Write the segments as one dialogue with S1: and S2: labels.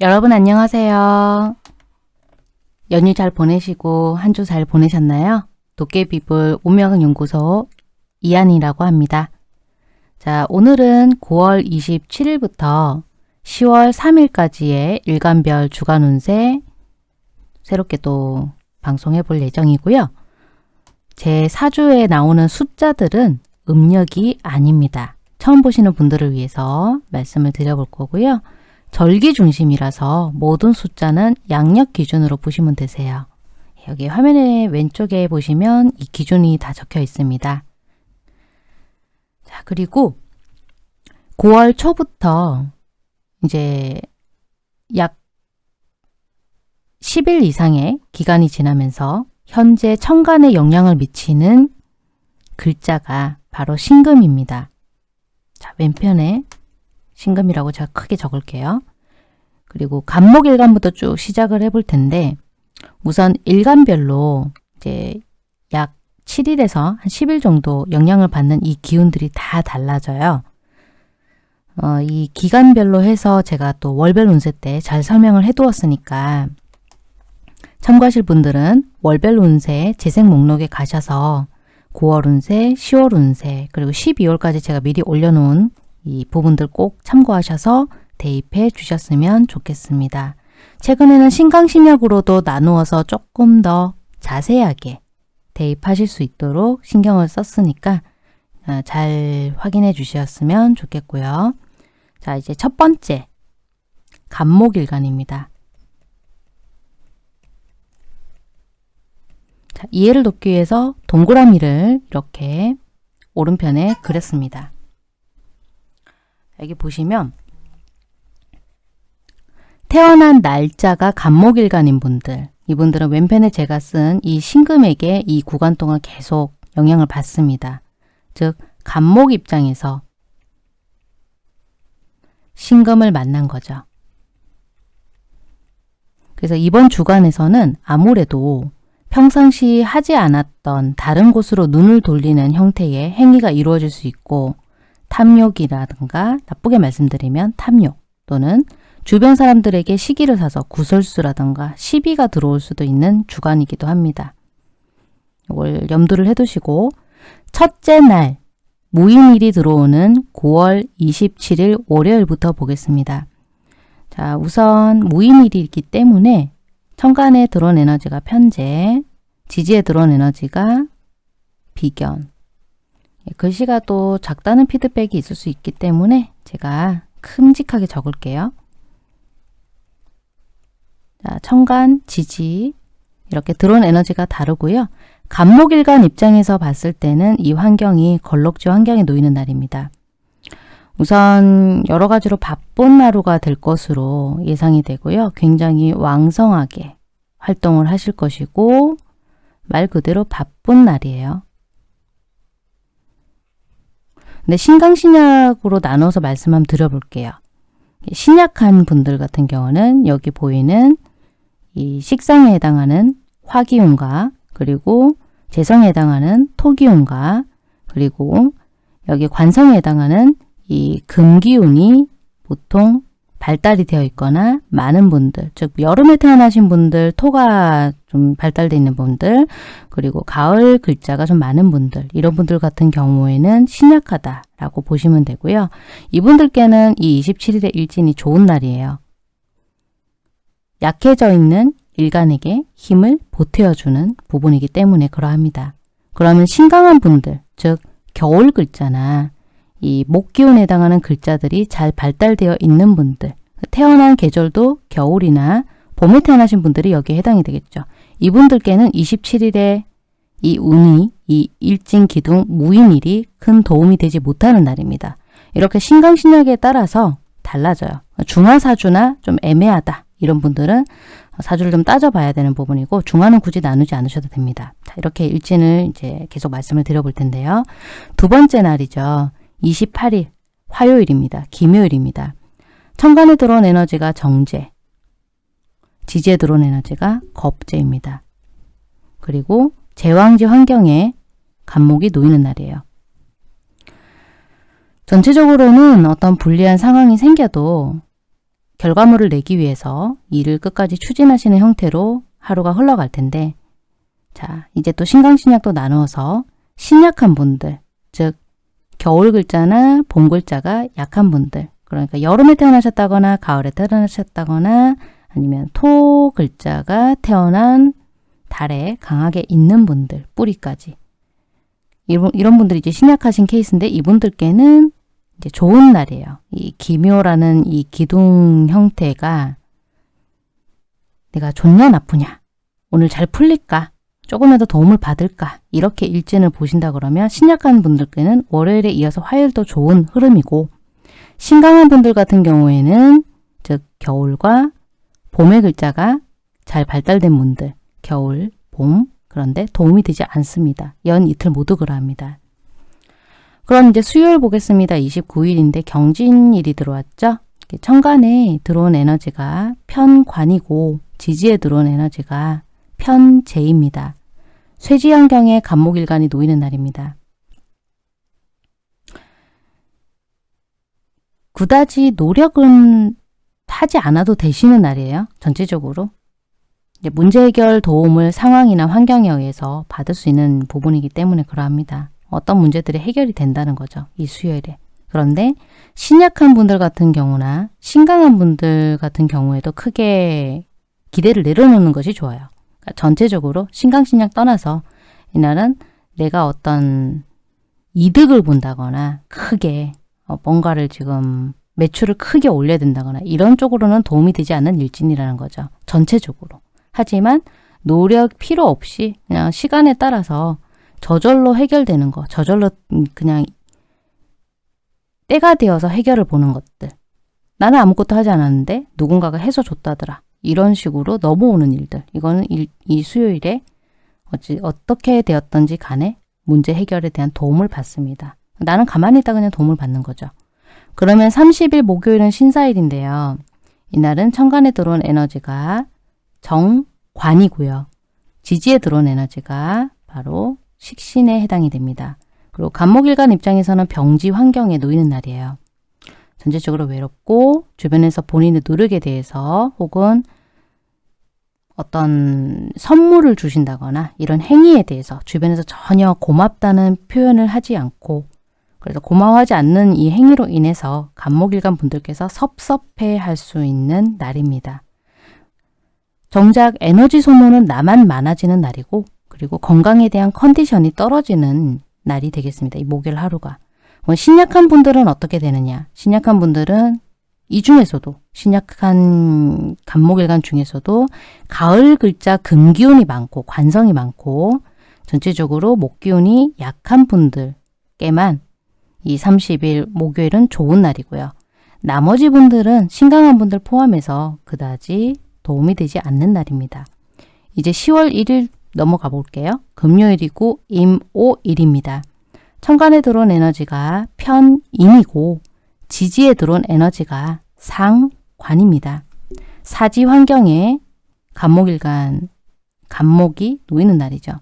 S1: 여러분 안녕하세요. 연휴 잘 보내시고 한 주 잘 보내셨나요? 도깨비불 운명연구소 이한이라고 합니다. 자, 오늘은 9월 27일부터 10월 3일까지의 일간별 주간 운세 새롭게 또 방송해 볼 예정이고요. 제 사주에 나오는 숫자들은 음력이 아닙니다. 처음 보시는 분들을 위해서 말씀을 드려볼 거고요. 절기 중심이라서 모든 숫자는 양력 기준으로 보시면 되세요. 여기 화면의 왼쪽에 보시면 이 기준이 다 적혀 있습니다. 자, 그리고 9월 초부터 이제 약 10일 이상의 기간이 지나면서 현재 천간에 영향을 미치는 글자가 바로 신금입니다. 자, 왼편에 신금이라고 제가 크게 적을게요. 그리고 간목일간부터 쭉 시작을 해볼 텐데 우선 일간별로 이제 약 7일에서 한 10일 정도 영향을 받는 이 기운들이 다 달라져요. 어, 이 기간별로 해서 제가 또 월별 운세 때 잘 설명을 해두었으니까 참고하실 분들은 월별 운세 재생 목록에 가셔서 9월 운세, 10월 운세, 그리고 12월까지 제가 미리 올려놓은 이 부분들 꼭 참고하셔서 대입해 주셨으면 좋겠습니다. 최근에는 신강신약으로도 나누어서 조금 더 자세하게 대입하실 수 있도록 신경을 썼으니까 어, 잘 확인해 주셨으면 좋겠고요. 자, 이제 첫 번째 간목일간입니다. 자, 이해를 돕기 위해서 동그라미를 이렇게 오른편에 그렸습니다. 여기 보시면 태어난 날짜가 간목일간인 분들 이분들은 왼편에 제가 쓴 이 신금에게 이 구간 동안 계속 영향을 받습니다. 즉 간목 입장에서 신금을 만난 거죠. 그래서 이번 주간에서는 아무래도 평상시 하지 않았던 다른 곳으로 눈을 돌리는 형태의 행위가 이루어질 수 있고 탐욕이라든가 나쁘게 말씀드리면 탐욕 또는 주변 사람들에게 시기를 사서 구설수라든가 시비가 들어올 수도 있는 주간이기도 합니다. 이걸 염두를 해두시고 첫째 날 무인일이 들어오는 9월 27일 월요일부터 보겠습니다. 자, 우선 무인일이 있기 때문에 천간에 들어온 에너지가 편재, 지지에 들어온 에너지가 비견. 예, 글씨가 또 작다는 피드백이 있을 수 있기 때문에 제가 큼직하게 적을게요. 자, 천간, 지지 이렇게 들어온 에너지가 다르고요. 간목일간 입장에서 봤을 때는 이 환경이 걸럭지 환경에 놓이는 날입니다. 우선 여러 가지로 바쁜 하루가 될 것으로 예상이 되고요. 굉장히 왕성하게 활동을 하실 것이고 말 그대로 바쁜 날이에요. 근데 신강신약으로 나눠서 말씀 한번 드려볼게요. 신약한 분들 같은 경우는 여기 보이는 이 식상에 해당하는 화기운과 그리고 재성에 해당하는 토기운과 그리고 여기 관성에 해당하는 이 금기운이 보통 발달이 되어 있거나 많은 분들, 즉 여름에 태어나신 분들, 토가 좀 발달되어 있는 분들, 그리고 가을 글자가 좀 많은 분들, 이런 분들 같은 경우에는 신약하다라고 보시면 되고요. 이분들께는 이 27일의 일진이 좋은 날이에요. 약해져 있는 일간에게 힘을 보태어주는 부분이기 때문에 그러합니다. 그러면 신강한 분들, 즉 겨울 글자나 이 목기운에 해당하는 글자들이 잘 발달되어 있는 분들 태어난 계절도 겨울이나 봄에 태어나신 분들이 여기에 해당이 되겠죠. 이분들께는 27일에 이 운이 이 일진 기둥 무인일이 큰 도움이 되지 못하는 날입니다. 이렇게 신강신약에 따라서 달라져요. 중화사주나 좀 애매하다 이런 분들은 사주를 좀 따져봐야 되는 부분이고 중화는 굳이 나누지 않으셔도 됩니다. 자, 이렇게 일진을 이제 계속 말씀을 드려볼 텐데요. 두 번째 날이죠. 28일 화요일입니다. 김요일입니다. 천간에 들어온 에너지가 정제, 지지에 들어온 에너지가 겁제입니다. 그리고 제왕지 환경에 간목이 놓이는 날이에요. 전체적으로는 어떤 불리한 상황이 생겨도 결과물을 내기 위해서 일을 끝까지 추진하시는 형태로 하루가 흘러갈 텐데 자 이제 또 신강신약도 나누어서 신약한 분들 즉 겨울 글자나 봄 글자가 약한 분들 그러니까 여름에 태어나셨다거나 가을에 태어나셨다거나 아니면 토 글자가 태어난 달에 강하게 있는 분들 뿌리까지. 이런, 이런 분들이 이제 신약하신 케이스인데 이분들께는 이제 좋은 날이에요. 이 기묘라는 이 기둥 형태가 내가 좋냐 나쁘냐? 오늘 잘 풀릴까? 조금이라도 도움을 받을까? 이렇게 일진을 보신다 그러면 신약한 분들께는 월요일에 이어서 화요일도 좋은 흐름이고 신강한 분들 같은 경우에는 즉 겨울과 봄의 글자가 잘 발달된 분들 겨울, 봄 그런데 도움이 되지 않습니다. 연 이틀 모두 그러합니다. 그럼 이제 수요일 보겠습니다. 29일인데 경진일이 들어왔죠? 천간에 들어온 에너지가 편관이고 지지에 들어온 에너지가 편재입니다. 쇠지환경에 간목일간이 놓이는 날입니다. 그다지 노력은 하지 않아도 되시는 날이에요. 전체적으로. 문제 해결 도움을 상황이나 환경에 의해서 받을 수 있는 부분이기 때문에 그러합니다. 어떤 문제들이 해결이 된다는 거죠. 이 수요일에. 그런데 신약한 분들 같은 경우나 신강한 분들 같은 경우에도 크게 기대를 내려놓는 것이 좋아요. 그러니까 전체적으로 신강신약 떠나서 이날은 내가 어떤 이득을 본다거나 크게 어, 뭔가를 지금 매출을 크게 올려야 된다거나 이런 쪽으로는 도움이 되지 않는 일진이라는 거죠. 전체적으로. 하지만 노력 필요 없이 그냥 시간에 따라서 저절로 해결되는 거, 저절로 그냥 때가 되어서 해결을 보는 것들. 나는 아무것도 하지 않았는데 누군가가 해서 줬다더라. 이런 식으로 넘어오는 일들. 이거는 일, 이 수요일에 어찌, 어떻게 되었던지 간에 문제 해결에 대한 도움을 받습니다. 나는 가만히 있다 그냥 도움을 받는 거죠. 그러면 30일 목요일은 신사일인데요. 이날은 천간에 들어온 에너지가 정관이고요. 지지에 들어온 에너지가 바로 식신에 해당이 됩니다. 그리고 간목일간 입장에서는 병지 환경에 놓이는 날이에요. 전체적으로 외롭고 주변에서 본인의 노력에 대해서 혹은 어떤 선물을 주신다거나 이런 행위에 대해서 주변에서 전혀 고맙다는 표현을 하지 않고 그래서 고마워하지 않는 이 행위로 인해서 간목일간 분들께서 섭섭해 할 수 있는 날입니다. 정작 에너지 소모는 나만 많아지는 날이고 그리고 건강에 대한 컨디션이 떨어지는 날이 되겠습니다. 이 목요일 하루가. 뭐 신약한 분들은 어떻게 되느냐? 신약한 분들은 이 중에서도 신약한 간목일간 중에서도 가을 글자 금기운이 많고 관성이 많고 전체적으로 목기운이 약한 분들께만 이 30일 목요일은 좋은 날이고요. 나머지 분들은 신강한 분들 포함해서 그다지 도움이 되지 않는 날입니다. 이제 10월 1일 넘어가 볼게요. 금요일이고 임오일입니다. 천간에 들어온 에너지가 편인이고 지지에 들어온 에너지가 상관입니다. 사지 환경에 간목일간, 간목이 놓이는 날이죠.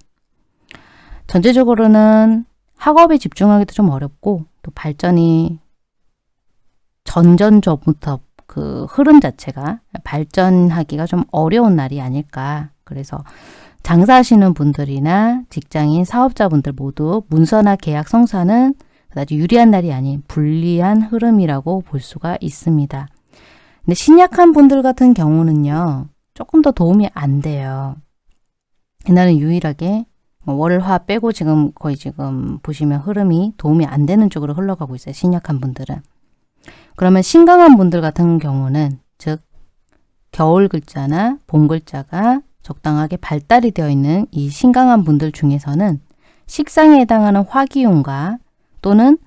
S1: 전체적으로는 학업에 집중하기도 좀 어렵고 또 발전이 전전전부터 그 흐름 자체가 발전하기가 좀 어려운 날이 아닐까. 그래서 장사하시는 분들이나 직장인, 사업자분들 모두 문서나 계약 성사는 그다지 유리한 날이 아닌 불리한 흐름이라고 볼 수가 있습니다. 근데 신약한 분들 같은 경우는요. 조금 더 도움이 안 돼요. 이날은 유일하게 뭐 월, 화 빼고 지금 거의 지금 보시면 흐름이 도움이 안 되는 쪽으로 흘러가고 있어요. 신약한 분들은. 그러면 신강한 분들 같은 경우는 즉 겨울 글자나 봄 글자가 적당하게 발달이 되어 있는 이 신강한 분들 중에서는 식상에 해당하는 화기운과 또는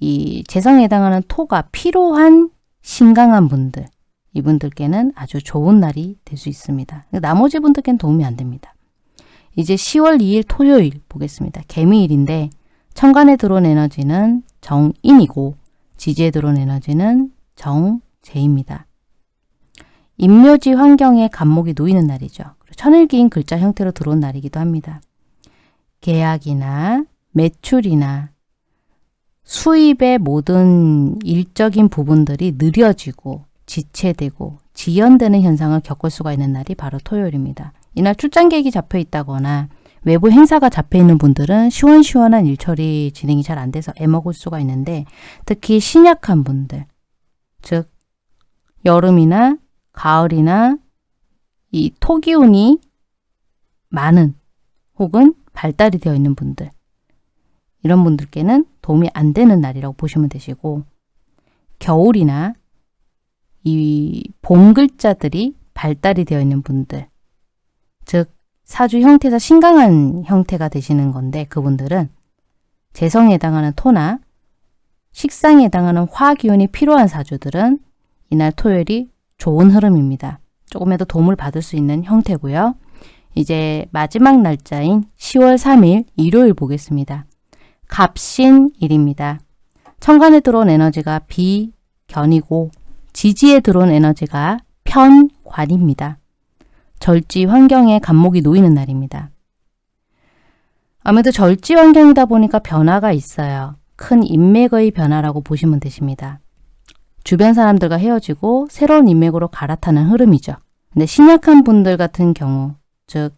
S1: 이 재성에 해당하는 토가 필요한 신강한 분들 이분들께는 아주 좋은 날이 될 수 있습니다. 나머지 분들께는 도움이 안 됩니다. 이제 10월 2일 토요일 보겠습니다. 개미일인데 천간에 들어온 에너지는 정인이고 지지에 들어온 에너지는 정제입니다. 임묘지 환경에 간목이 놓이는 날이죠. 천일기인 글자 형태로 들어온 날이기도 합니다. 계약이나 매출이나 수입의 모든 일적인 부분들이 느려지고 지체되고 지연되는 현상을 겪을 수가 있는 날이 바로 토요일입니다. 이날 출장 계획이 잡혀 있다거나 외부 행사가 잡혀 있는 분들은 시원시원한 일처리 진행이 잘 안 돼서 애먹을 수가 있는데 특히 신약한 분들, 즉 여름이나 가을이나 이 토기운이 많은 혹은 발달이 되어 있는 분들 이런 분들께는 도움이 안 되는 날이라고 보시면 되시고 겨울이나 이 봄 글자들이 발달이 되어 있는 분들 즉 사주 형태에서 신강한 형태가 되시는 건데 그분들은 재성에 해당하는 토나 식상에 해당하는 화기운이 필요한 사주들은 이날 토요일이 좋은 흐름입니다. 조금이라도 도움을 받을 수 있는 형태고요. 이제 마지막 날짜인 10월 3일 일요일 보겠습니다. 갑신일입니다. 천간에 들어온 에너지가 비견이고 지지에 들어온 에너지가 편관입니다. 절지 환경에 간목이 놓이는 날입니다. 아무래도 절지 환경이다 보니까 변화가 있어요. 큰 인맥의 변화라고 보시면 되십니다. 주변 사람들과 헤어지고 새로운 인맥으로 갈아타는 흐름이죠. 근데 신약한 분들 같은 경우, 즉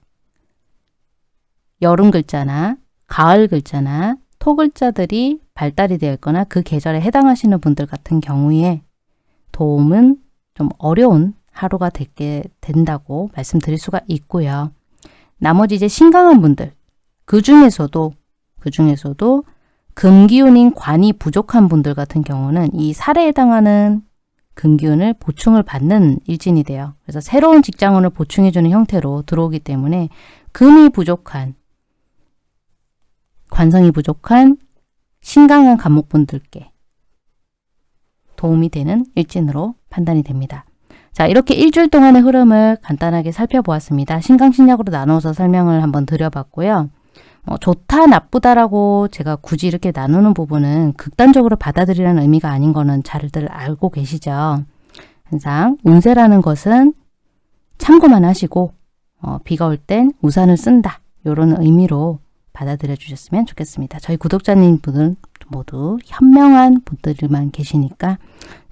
S1: 여름 글자나 가을 글자나 토 글자들이 발달이 되어 있거나 그 계절에 해당하시는 분들 같은 경우에 도움은 좀 어려운 하루가 되게 된다고 말씀드릴 수가 있고요. 나머지 이제 신강한 분들 그 중에서도 그 중에서도 금기운인 관이 부족한 분들 같은 경우는 이 살에 해당하는 금기운을 보충을 받는 일진이 돼요. 그래서 새로운 직장운을 보충해주는 형태로 들어오기 때문에 금이 부족한 관성이 부족한 신강한 간목분들께 도움이 되는 일진으로 판단이 됩니다. 자 이렇게 일주일 동안의 흐름을 간단하게 살펴보았습니다. 신강신약으로 나눠서 설명을 한번 드려봤고요. 어, 좋다 나쁘다라고 제가 굳이 이렇게 나누는 부분은 극단적으로 받아들이라는 의미가 아닌 거는 잘들 알고 계시죠. 항상 운세라는 것은 참고만 하시고 어, 비가 올 땐 우산을 쓴다 이런 의미로 받아들여 주셨으면 좋겠습니다. 저희 구독자님 분들 모두 현명한 분들만 계시니까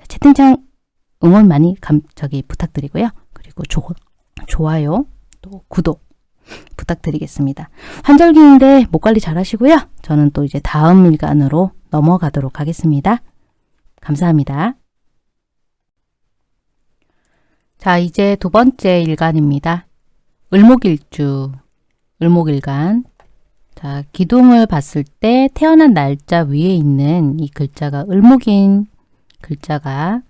S1: 채팅창 응원 많이 감, 저기 부탁드리고요. 그리고 조, 좋아요 또 구독 부탁드리겠습니다. 환절기인데 목 관리 잘 하시고요. 저는 또 이제 다음 일간으로 넘어가도록 하겠습니다. 감사합니다. 자, 이제 두 번째 일간입니다. 을목일주, 을목일간 자, 기둥을 봤을 때 태어난 날짜 위에 있는 이 글자가 을목인 글자가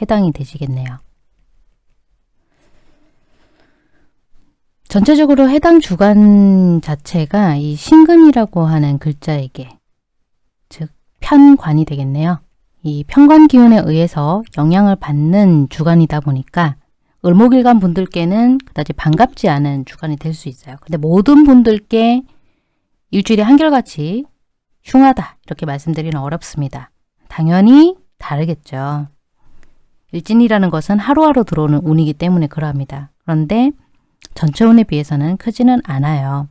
S1: 해당이 되시겠네요. 전체적으로 해당 주간 자체가 이 신금이라고 하는 글자에게 즉 편관이 되겠네요. 이 편관 기운에 의해서 영향을 받는 주간이다 보니까 을목일간 분들께는 그다지 반갑지 않은 주간이 될 수 있어요. 근데 모든 분들께 일주일에 한결같이 흉하다 이렇게 말씀드리는 어렵습니다. 당연히 다르겠죠. 일진이라는 것은 하루하루 들어오는 운이기 때문에 그러합니다. 그런데 전체 운에 비해서는 크지는 않아요.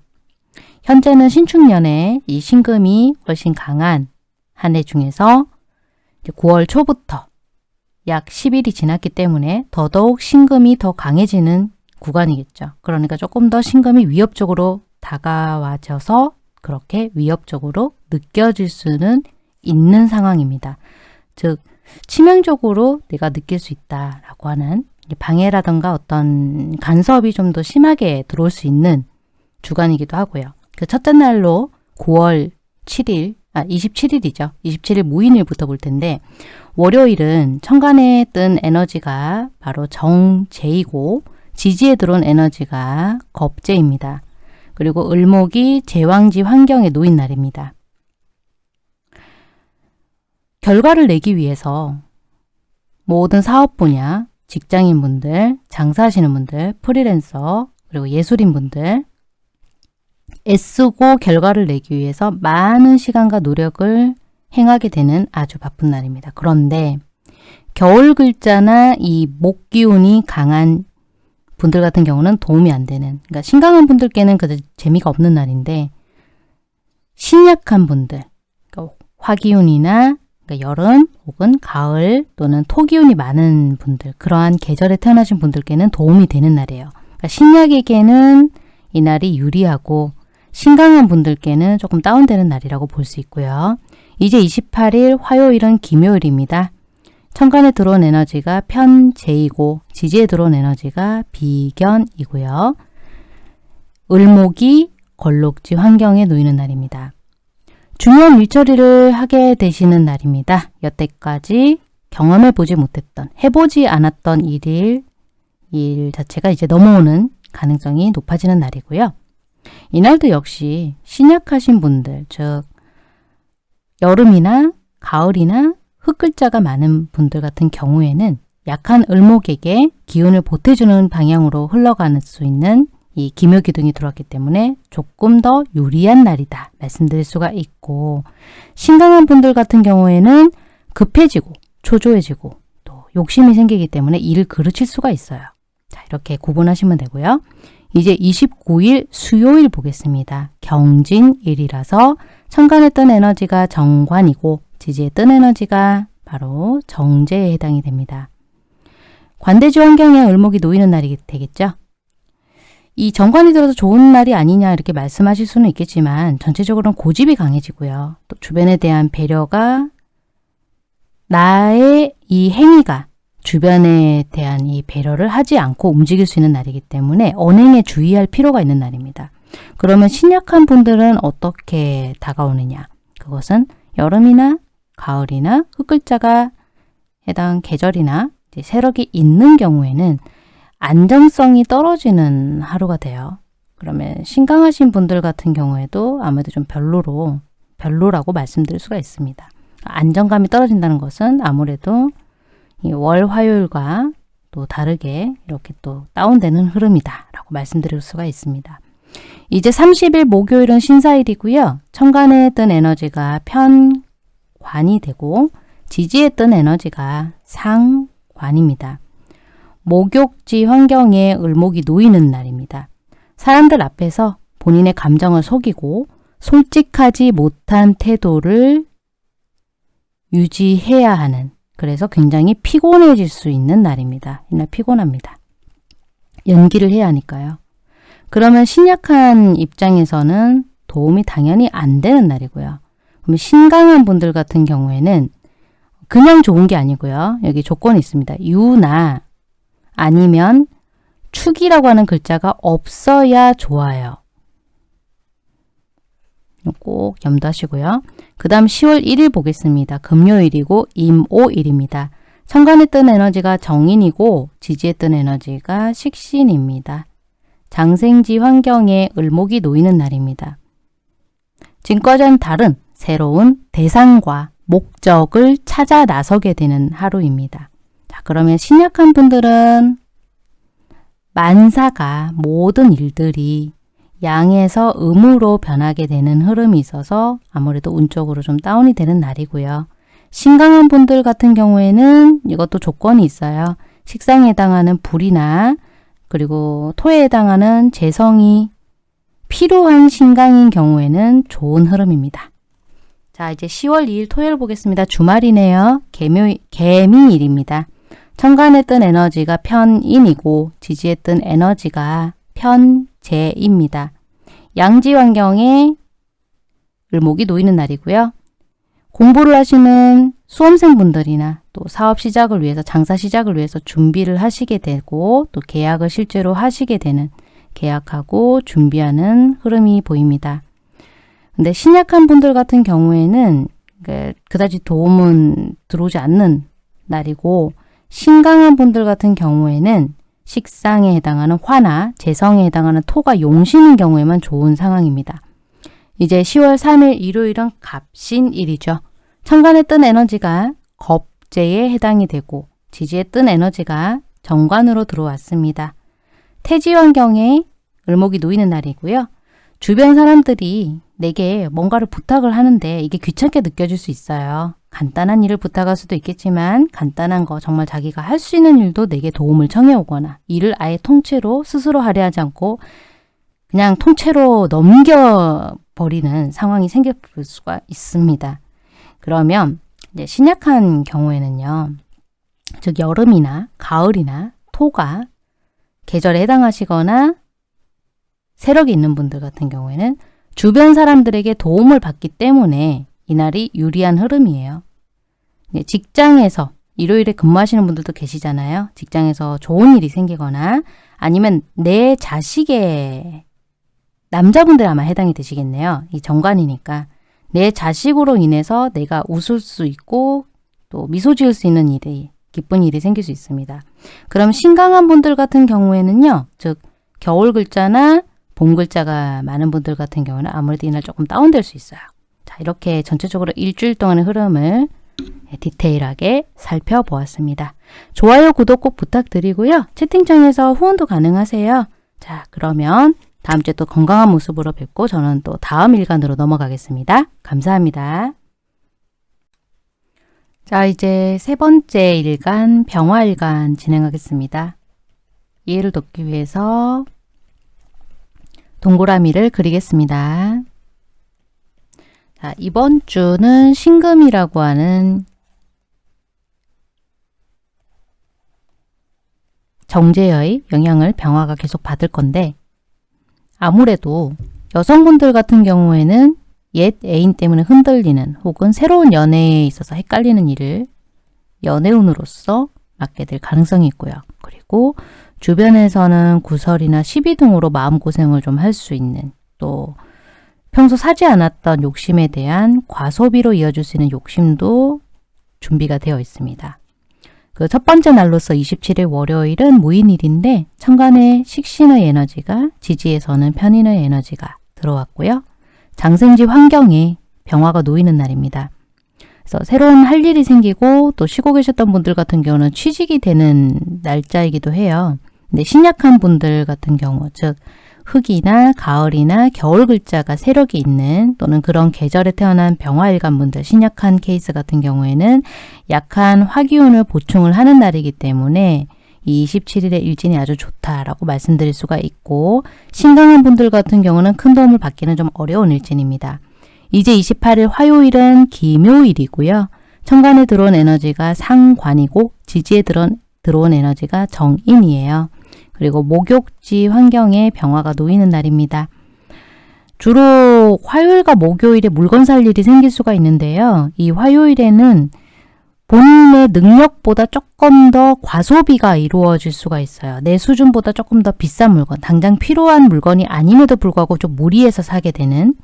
S1: 현재는 신축년에 이 신금이 훨씬 강한 한 해 중에서 9월 초부터 약 10일이 지났기 때문에 더더욱 신금이 더 강해지는 구간이겠죠. 그러니까 조금 더 신금이 위협적으로 다가와져서 그렇게 위협적으로 느껴질 수는 있는 상황입니다. 즉 치명적으로 내가 느낄 수 있다라고 하는 방해라든가 어떤 간섭이 좀 더 심하게 들어올 수 있는 주간이기도 하고요. 그 첫째 날로 9월 7일, 아 27일이죠. 27일 무인일부터 볼 텐데 월요일은 천간에 뜬 에너지가 바로 정제이고 지지에 들어온 에너지가 겁제입니다. 그리고 을목이 제왕지 환경에 놓인 날입니다. 결과를 내기 위해서 모든 사업 분야, 직장인분들, 장사하시는 분들, 프리랜서, 그리고 예술인분들 애쓰고 결과를 내기 위해서 많은 시간과 노력을 행하게 되는 아주 바쁜 날입니다. 그런데 겨울 글자나 이 목기운이 강한 분들 같은 경우는 도움이 안 되는 그러니까 신강한 분들께는 그 재미가 없는 날인데 신약한 분들 그러니까 화기운이나 그러니까 여름 혹은 가을 또는 토기운이 많은 분들 그러한 계절에 태어나신 분들께는 도움이 되는 날이에요. 그러니까 신약에게는 이날이 유리하고 신강한 분들께는 조금 다운되는 날이라고 볼 수 있고요. 이제 28일 화요일은 김요일입니다. 천간에 들어온 에너지가 편재이고 지지에 들어온 에너지가 비견이고요. 을목이 걸록지 환경에 놓이는 날입니다. 중요한 일처리를 하게 되시는 날입니다. 여태까지 경험해 보지 못했던, 해보지 않았던 일일, 일 자체가 이제 넘어오는 가능성이 높아지는 날이고요. 이날도 역시 신약하신 분들, 즉 여름이나 가을이나 흙글자가 많은 분들 같은 경우에는 약한 을목에게 기운을 보태주는 방향으로 흘러가는 수 있는 이 기묘기둥이 들어왔기 때문에 조금 더 유리한 날이다 말씀드릴 수가 있고 신강한 분들 같은 경우에는 급해지고 초조해지고 또 욕심이 생기기 때문에 일을 그르칠 수가 있어요. 자 이렇게 구분하시면 되고요. 이제 29일 수요일 보겠습니다. 경진일이라서 천간에 뜬 에너지가 정관이고 지지에 뜬 에너지가 바로 정제에 해당이 됩니다. 관대지 환경에 을목이 놓이는 날이 되겠죠. 이 정관이 들어서 좋은 날이 아니냐 이렇게 말씀하실 수는 있겠지만 전체적으로는 고집이 강해지고요. 또 주변에 대한 배려가 나의 이 행위가 주변에 대한 이 배려를 하지 않고 움직일 수 있는 날이기 때문에 언행에 주의할 필요가 있는 날입니다. 그러면 신약한 분들은 어떻게 다가오느냐? 그것은 여름이나 가을이나 흙글자가 해당 계절이나 세력이 있는 경우에는 안정성이 떨어지는 하루가 돼요. 그러면 신강하신 분들 같은 경우에도 아무래도 좀 별로로 별로라고 말씀드릴 수가 있습니다. 안정감이 떨어진다는 것은 아무래도 월 화요일과 또 다르게 이렇게 또 다운되는 흐름이다 라고 말씀드릴 수가 있습니다. 이제 30일 목요일은 신사일이고요. 천간에 뜬 에너지가 편관이 되고 지지에 뜬 에너지가 상관입니다. 목욕지 환경에 을목이 놓이는 날입니다. 사람들 앞에서 본인의 감정을 속이고 솔직하지 못한 태도를 유지해야 하는 그래서 굉장히 피곤해질 수 있는 날입니다. 이날 피곤합니다. 연기를 해야 하니까요. 그러면 신약한 입장에서는 도움이 당연히 안 되는 날이고요. 그럼 신강한 분들 같은 경우에는 그냥 좋은 게 아니고요. 여기 조건이 있습니다. 유나 아니면 축이라고 하는 글자가 없어야 좋아요. 꼭 염두하시고요. 그 다음 10월 1일 보겠습니다. 금요일이고 임오일입니다. 천간에 뜬 에너지가 정인이고 지지에 뜬 에너지가 식신입니다. 장생지 환경에 을목이 놓이는 날입니다. 지금과는 다른 새로운 대상과 목적을 찾아 나서게 되는 하루입니다. 자, 그러면 신약한 분들은 만사가 모든 일들이 양에서 음으로 변하게 되는 흐름이 있어서 아무래도 운적으로 좀 다운이 되는 날이고요. 신강한 분들 같은 경우에는 이것도 조건이 있어요. 식상에 해당하는 불이나 그리고 토에 해당하는 재성이 필요한 신강인 경우에는 좋은 흐름입니다. 자 이제 10월 2일 토요일 보겠습니다. 주말이네요. 개묘, 개미일입니다. 뜬 에너지가 편인이고 지지에 뜬 에너지가 편재입니다. 양지 환경에 을목이 놓이는 날이고요. 공부를 하시는 수험생분들이나 또 사업 시작을 위해서 장사 시작을 위해서 준비를 하시게 되고 또 계약을 실제로 하시게 되는 계약하고 준비하는 흐름이 보입니다. 근데 신약한 분들 같은 경우에는 그, 그다지 도움은 들어오지 않는 날이고 신강한 분들 같은 경우에는 식상에 해당하는 화나 재성에 해당하는 토가 용신인 경우에만 좋은 상황입니다. 이제 10월 3일 일요일은 갑신일이죠. 천간에 뜬 에너지가 겁재에 해당이 되고 지지에 뜬 에너지가 정관으로 들어왔습니다. 태지 환경에 을목이 놓이는 날이고요. 주변 사람들이 내게 뭔가를 부탁을 하는데 이게 귀찮게 느껴질 수 있어요. 간단한 일을 부탁할 수도 있겠지만 간단한 거 정말 자기가 할 수 있는 일도 내게 도움을 청해 오거나 일을 아예 통째로 스스로 하려 하지 않고 그냥 통째로 넘겨버리는 상황이 생길 수가 있습니다. 그러면 이제 신약한 경우에는요. 즉 여름이나 가을이나 토가 계절에 해당하시거나 세력이 있는 분들 같은 경우에는 주변 사람들에게 도움을 받기 때문에 이날이 유리한 흐름이에요. 직장에서 일요일에 근무하시는 분들도 계시잖아요. 직장에서 좋은 일이 생기거나 아니면 내 자식의 남자분들 아마 해당이 되시겠네요. 이 정관이니까 내 자식으로 인해서 내가 웃을 수 있고 또 미소 지을 수 있는 일이 기쁜 일이 생길 수 있습니다. 그럼 신강한 분들 같은 경우에는요. 즉 겨울 글자나 봄 글자가 많은 분들 같은 경우는 아무래도 이날 조금 다운될 수 있어요. 자 이렇게 전체적으로 일주일 동안의 흐름을 디테일하게 살펴보았습니다. 좋아요, 구독 꼭 부탁드리고요. 채팅창에서 후원도 가능하세요. 자 그러면 다음 주에 또 건강한 모습으로 뵙고 저는 또 다음 일간으로 넘어가겠습니다. 감사합니다. 자 이제 세 번째 일간 병화일간 진행하겠습니다. 이해를 돕기 위해서 동그라미를 그리겠습니다. 자, 이번 주는 신금이라고 하는 정제의 영향을 병화가 계속 받을 건데 아무래도 여성분들 같은 경우에는 옛 애인 때문에 흔들리는 혹은 새로운 연애에 있어서 헷갈리는 일을 연애운으로서 맡게 될 가능성이 있고요. 그리고 주변에서는 구설이나 시비 등으로 마음고생을 좀 할 수 있는 또 평소 사지 않았던 욕심에 대한 과소비로 이어질 수 있는 욕심도 준비가 되어 있습니다. 그 첫 번째 날로서 27일 월요일은 무인일인데 천간에 식신의 에너지가 지지에서는 편인의 에너지가 들어왔고요. 장생지 환경에 병화가 놓이는 날입니다. 그래서 새로운 할 일이 생기고 또 쉬고 계셨던 분들 같은 경우는 취직이 되는 날짜이기도 해요. 근데 신약한 분들 같은 경우 즉 흙이나 가을이나 겨울 글자가 세력이 있는 또는 그런 계절에 태어난 병화일간 분들 신약한 케이스 같은 경우에는 약한 화기운을 보충을 하는 날이기 때문에 이 27일의 일진이 아주 좋다라고 말씀드릴 수가 있고 신강한 분들 같은 경우는 큰 도움을 받기는 좀 어려운 일진입니다. 이제 28일 화요일은 기묘일이고요. 천간에 들어온 에너지가 상관이고 지지에 들어온 에너지가 정인이에요. 그리고 목욕지 환경에 병화가 놓이는 날입니다. 주로 화요일과 목요일에 물건 살 일이 생길 수가 있는데요. 이 화요일에는 본인의 능력보다 조금 더 과소비가 이루어질 수가 있어요. 내 수준보다 조금 더 비싼 물건, 당장 필요한 물건이 아님에도 불구하고 좀 무리해서 사게 되는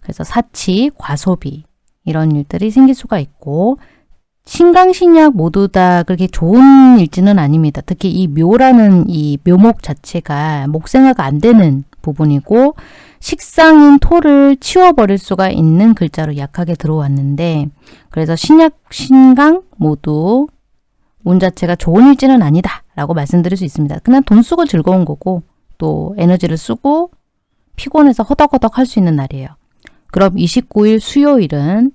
S1: 그래서 사치, 과소비 이런 일들이 생길 수가 있고 신강신약 모두 다 그렇게 좋은 일지는 아닙니다. 특히 이 묘라는 이 묘목 자체가 목생화가 안 되는 부분이고 식상인 토를 치워버릴 수가 있는 글자로 약하게 들어왔는데 그래서 신약, 신강 모두 운 자체가 좋은 일지는 아니다 라고 말씀드릴 수 있습니다. 그냥 돈 쓰고 즐거운 거고 또 에너지를 쓰고 피곤해서 허덕허덕 할 수 있는 날이에요. 그럼 29일 수요일은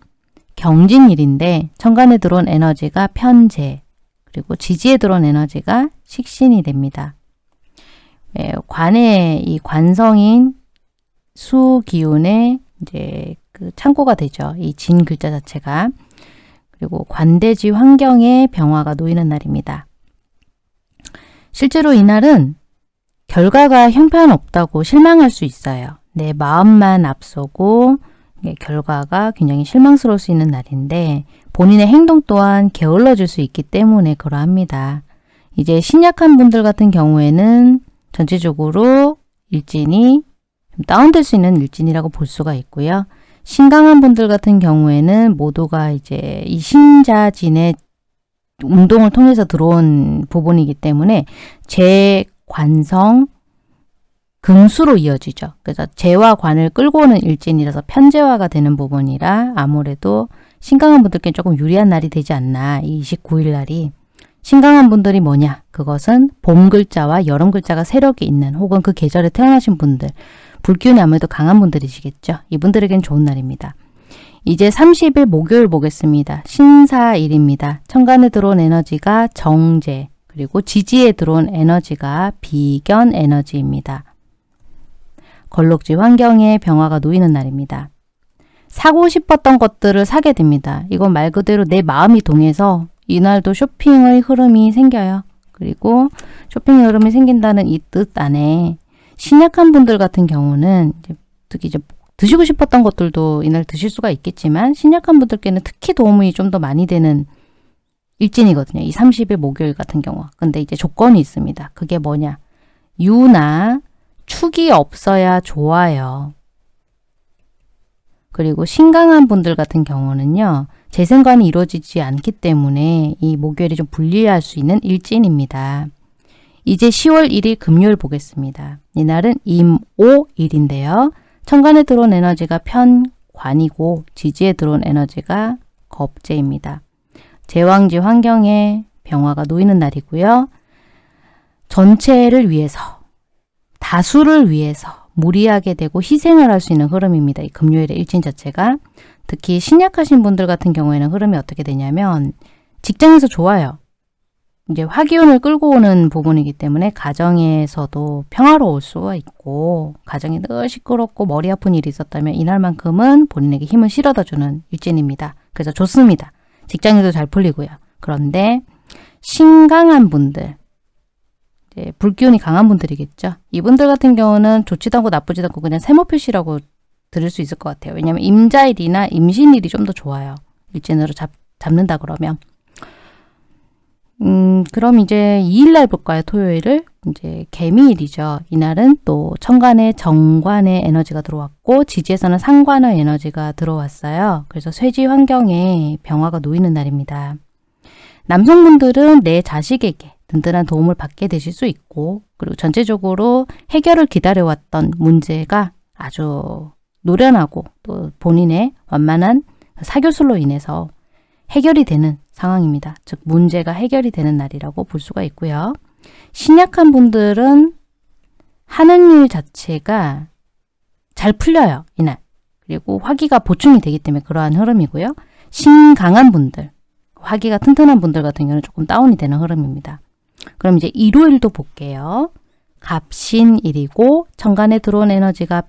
S1: 경진일인데 천간에 들어온 에너지가 편재 그리고 지지에 들어온 에너지가 식신이 됩니다. 예, 관의 이 관성인 수 기운의 이제 그 창고가 되죠. 이 진 글자 자체가 그리고 관대지 환경에 병화가 놓이는 날입니다. 실제로 이날은 결과가 형편없다고 실망할 수 있어요. 내 마음만 앞서고 결과가 굉장히 실망스러울 수 있는 날인데 본인의 행동 또한 게을러질 수 있기 때문에 그러합니다. 이제 신약한 분들 같은 경우에는 전체적으로 일진이 다운될 수 있는 일진이라고 볼 수가 있고요. 신강한 분들 같은 경우에는 모두가 이제 이 신자진의 운동을 통해서 들어온 부분이기 때문에 제 관성, 금수로 이어지죠. 그래서 재와 관을 끌고 오는 일진이라서 편재화가 되는 부분이라 아무래도 신강한 분들께 조금 유리한 날이 되지 않나 이 29일 날이 신강한 분들이 뭐냐 그것은 봄 글자와 여름 글자가 세력이 있는 혹은 그 계절에 태어나신 분들 불기운이 아무래도 강한 분들이시겠죠. 이분들에겐 좋은 날입니다. 이제 30일 목요일 보겠습니다. 신사일입니다. 천간에 들어온 에너지가 정제 그리고 지지에 들어온 에너지가 비견 에너지입니다. 걸록지 환경에 병화가 놓이는 날입니다. 사고 싶었던 것들을 사게 됩니다. 이건 말 그대로 내 마음이 동해서 이날도 쇼핑의 흐름이 생겨요. 그리고 쇼핑의 흐름이 생긴다는 이 뜻 안에 신약한 분들 같은 경우는 특히 이제 드시고 싶었던 것들도 이날 드실 수가 있겠지만 신약한 분들께는 특히 도움이 좀 더 많이 되는 일진이거든요. 이 30일 목요일 같은 경우. 근데 이제 조건이 있습니다. 그게 뭐냐. 유나 축이 없어야 좋아요. 그리고 신강한 분들 같은 경우는요. 재생관이 이루어지지 않기 때문에 이 목요일이 좀 불리할 수 있는 일진입니다. 이제 10월 1일 금요일 보겠습니다. 이날은 임오일인데요. 천간에 들어온 에너지가 편관이고 지지에 들어온 에너지가 겁재입니다. 제왕지 환경에 병화가 놓이는 날이고요. 전체를 위해서, 다수를 위해서 무리하게 되고 희생을 할 수 있는 흐름입니다. 이 금요일의 일진 자체가. 특히 신약하신 분들 같은 경우에는 흐름이 어떻게 되냐면 직장에서 좋아요. 이제 화기운을 끌고 오는 부분이기 때문에 가정에서도 평화로울 수가 있고 가정이 늘 시끄럽고 머리 아픈 일이 있었다면 이날만큼은 본인에게 힘을 실어다주는 일진입니다. 그래서 좋습니다. 직장에도 잘 풀리고요. 그런데 신강한 분들, 불기운이 강한 분들이겠죠. 이분들 같은 경우는 좋지도 않고 나쁘지도 않고 그냥 세모 표시라고 들을 수 있을 것 같아요. 왜냐하면 임자일이나 임신일이 좀 더 좋아요. 일진으로 잡, 잡는다 그러면. 음, 그럼 이제 2일날 볼까요? 토요일을. 이제 개미일이죠. 이날은 또 천간에 정관의 에너지가 들어왔고 지지에서는 상관의 에너지가 들어왔어요. 그래서 쇠지 환경에 병화가 놓이는 날입니다. 남성분들은 내 자식에게 든든한 도움을 받게 되실 수 있고 그리고 전체적으로 해결을 기다려왔던 문제가 아주 노련하고 또 본인의 완만한 사교술로 인해서 해결이 되는 상황입니다. 즉 문제가 해결이 되는 날이라고 볼 수가 있고요. 신약한 분들은 하는 일 자체가 잘 풀려요. 이날. 그리고 화기가 보충이 되기 때문에 그러한 흐름이고요. 신강한 분들, 화기가 튼튼한 분들 같은 경우는 조금 다운이 되는 흐름입니다. 그럼 이제 일요일도 볼게요. 갑신일이고 천간에 들어온 에너지가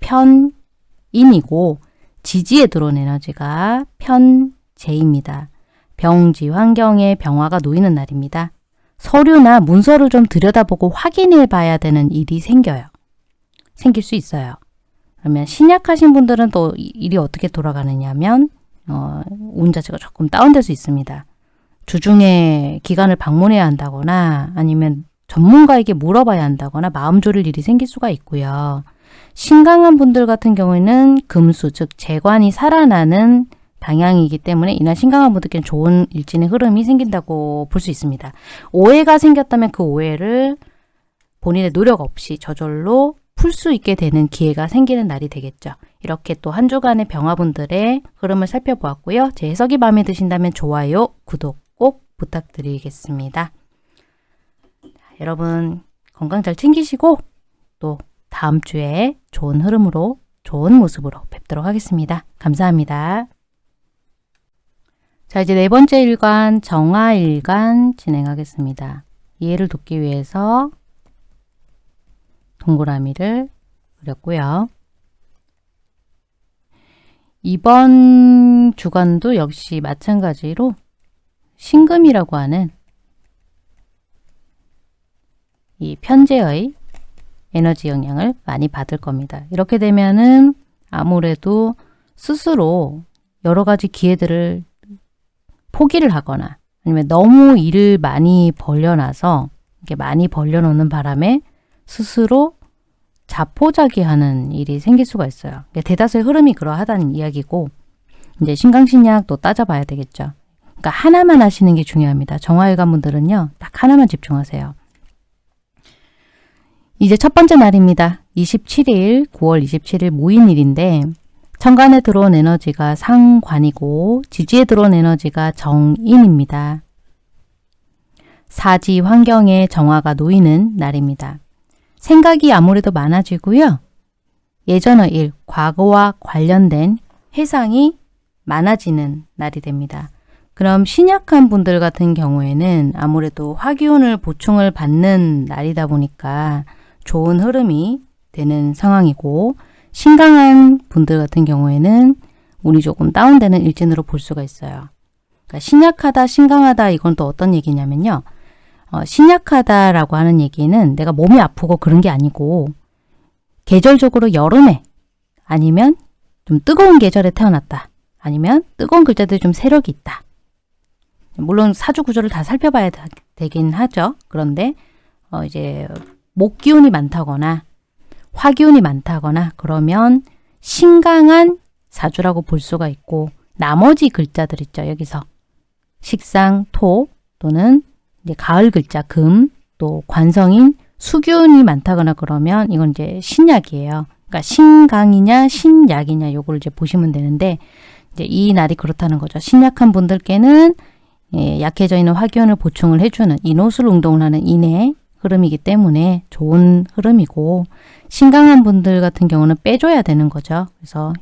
S1: 편인이고 지지에 들어온 에너지가 편재입니다. 병지 환경에 병화가 놓이는 날입니다. 서류나 문서를 좀 들여다보고 확인해 봐야 되는 일이 생겨요. 생길 수 있어요. 그러면 신약하신 분들은 또 일이 어떻게 돌아가느냐면 어, 운 자체가 조금 다운될 수 있습니다. 주중에 기관을 방문해야 한다거나 아니면 전문가에게 물어봐야 한다거나 마음 졸일 일이 생길 수가 있고요. 신강한 분들 같은 경우에는 금수, 즉 재관이 살아나는 방향이기 때문에 이날 신강한 분들께는 좋은 일진의 흐름이 생긴다고 볼 수 있습니다. 오해가 생겼다면 그 오해를 본인의 노력 없이 저절로 풀 수 있게 되는 기회가 생기는 날이 되겠죠. 이렇게 또 한 주간의 병화분들의 흐름을 살펴보았고요. 제 해석이 마음에 드신다면 좋아요, 구독 꼭 부탁드리겠습니다. 여러분 건강 잘 챙기시고 또 다음 주에 좋은 흐름으로 좋은 모습으로 뵙도록 하겠습니다. 감사합니다. 자, 이제 네 번째 일관 정화일관 진행하겠습니다. 이해를 돕기 위해서 동그라미를 그렸고요. 이번 주간도 역시 마찬가지로 신금이라고 하는 이 편제의 에너지 영향을 많이 받을 겁니다. 이렇게 되면은 아무래도 스스로 여러 가지 기회들을 포기를 하거나 아니면 너무 일을 많이 벌려놔서 이렇게 많이 벌려놓는 바람에 스스로 자포자기하는 일이 생길 수가 있어요. 대다수의 흐름이 그러하다는 이야기고 이제 신강신약 또 따져봐야 되겠죠. 그러니까 하나만 하시는 게 중요합니다. 정화일관 분들은요. 딱 하나만 집중하세요. 이제 첫 번째 날입니다. 27일 9월 27일 모인일인데 천간에 들어온 에너지가 상관이고 지지에 들어온 에너지가 정인입니다. 사지 환경에 정화가 놓이는 날입니다. 생각이 아무래도 많아지고요. 예전의 일, 과거와 관련된 해상이 많아지는 날이 됩니다. 그럼 신약한 분들 같은 경우에는 아무래도 화기운을 보충을 받는 날이다 보니까 좋은 흐름이 되는 상황이고 신강한 분들 같은 경우에는 운이 조금 다운되는 일진으로 볼 수가 있어요. 그러니까 신약하다, 신강하다 이건 또 어떤 얘기냐면요. 어, 신약하다라고 하는 얘기는 내가 몸이 아프고 그런 게 아니고 계절적으로 여름에 아니면 좀 뜨거운 계절에 태어났다. 아니면 뜨거운 글자들이 좀 세력이 있다. 물론 사주 구조를 다 살펴봐야 되긴 하죠. 그런데 어 이제 목 기운이 많다거나 화 기운이 많다거나 그러면 신강한 사주라고 볼 수가 있고 나머지 글자들 있죠. 여기서 식상, 토 또는 이제 가을 글자 금, 또 관성인 수균이 많다거나 그러면 이건 이제 신약이에요. 그러니까 신강이냐 신약이냐 요걸 이제 보시면 되는데 이제 이 날이 그렇다는 거죠. 신약한 분들께는 예, 약해져 있는 화기운을 보충을 해주는 인호술 운동을 하는 인의 흐름이기 때문에 좋은 흐름이고 신강한 분들 같은 경우는 빼줘야 되는 거죠. 그래서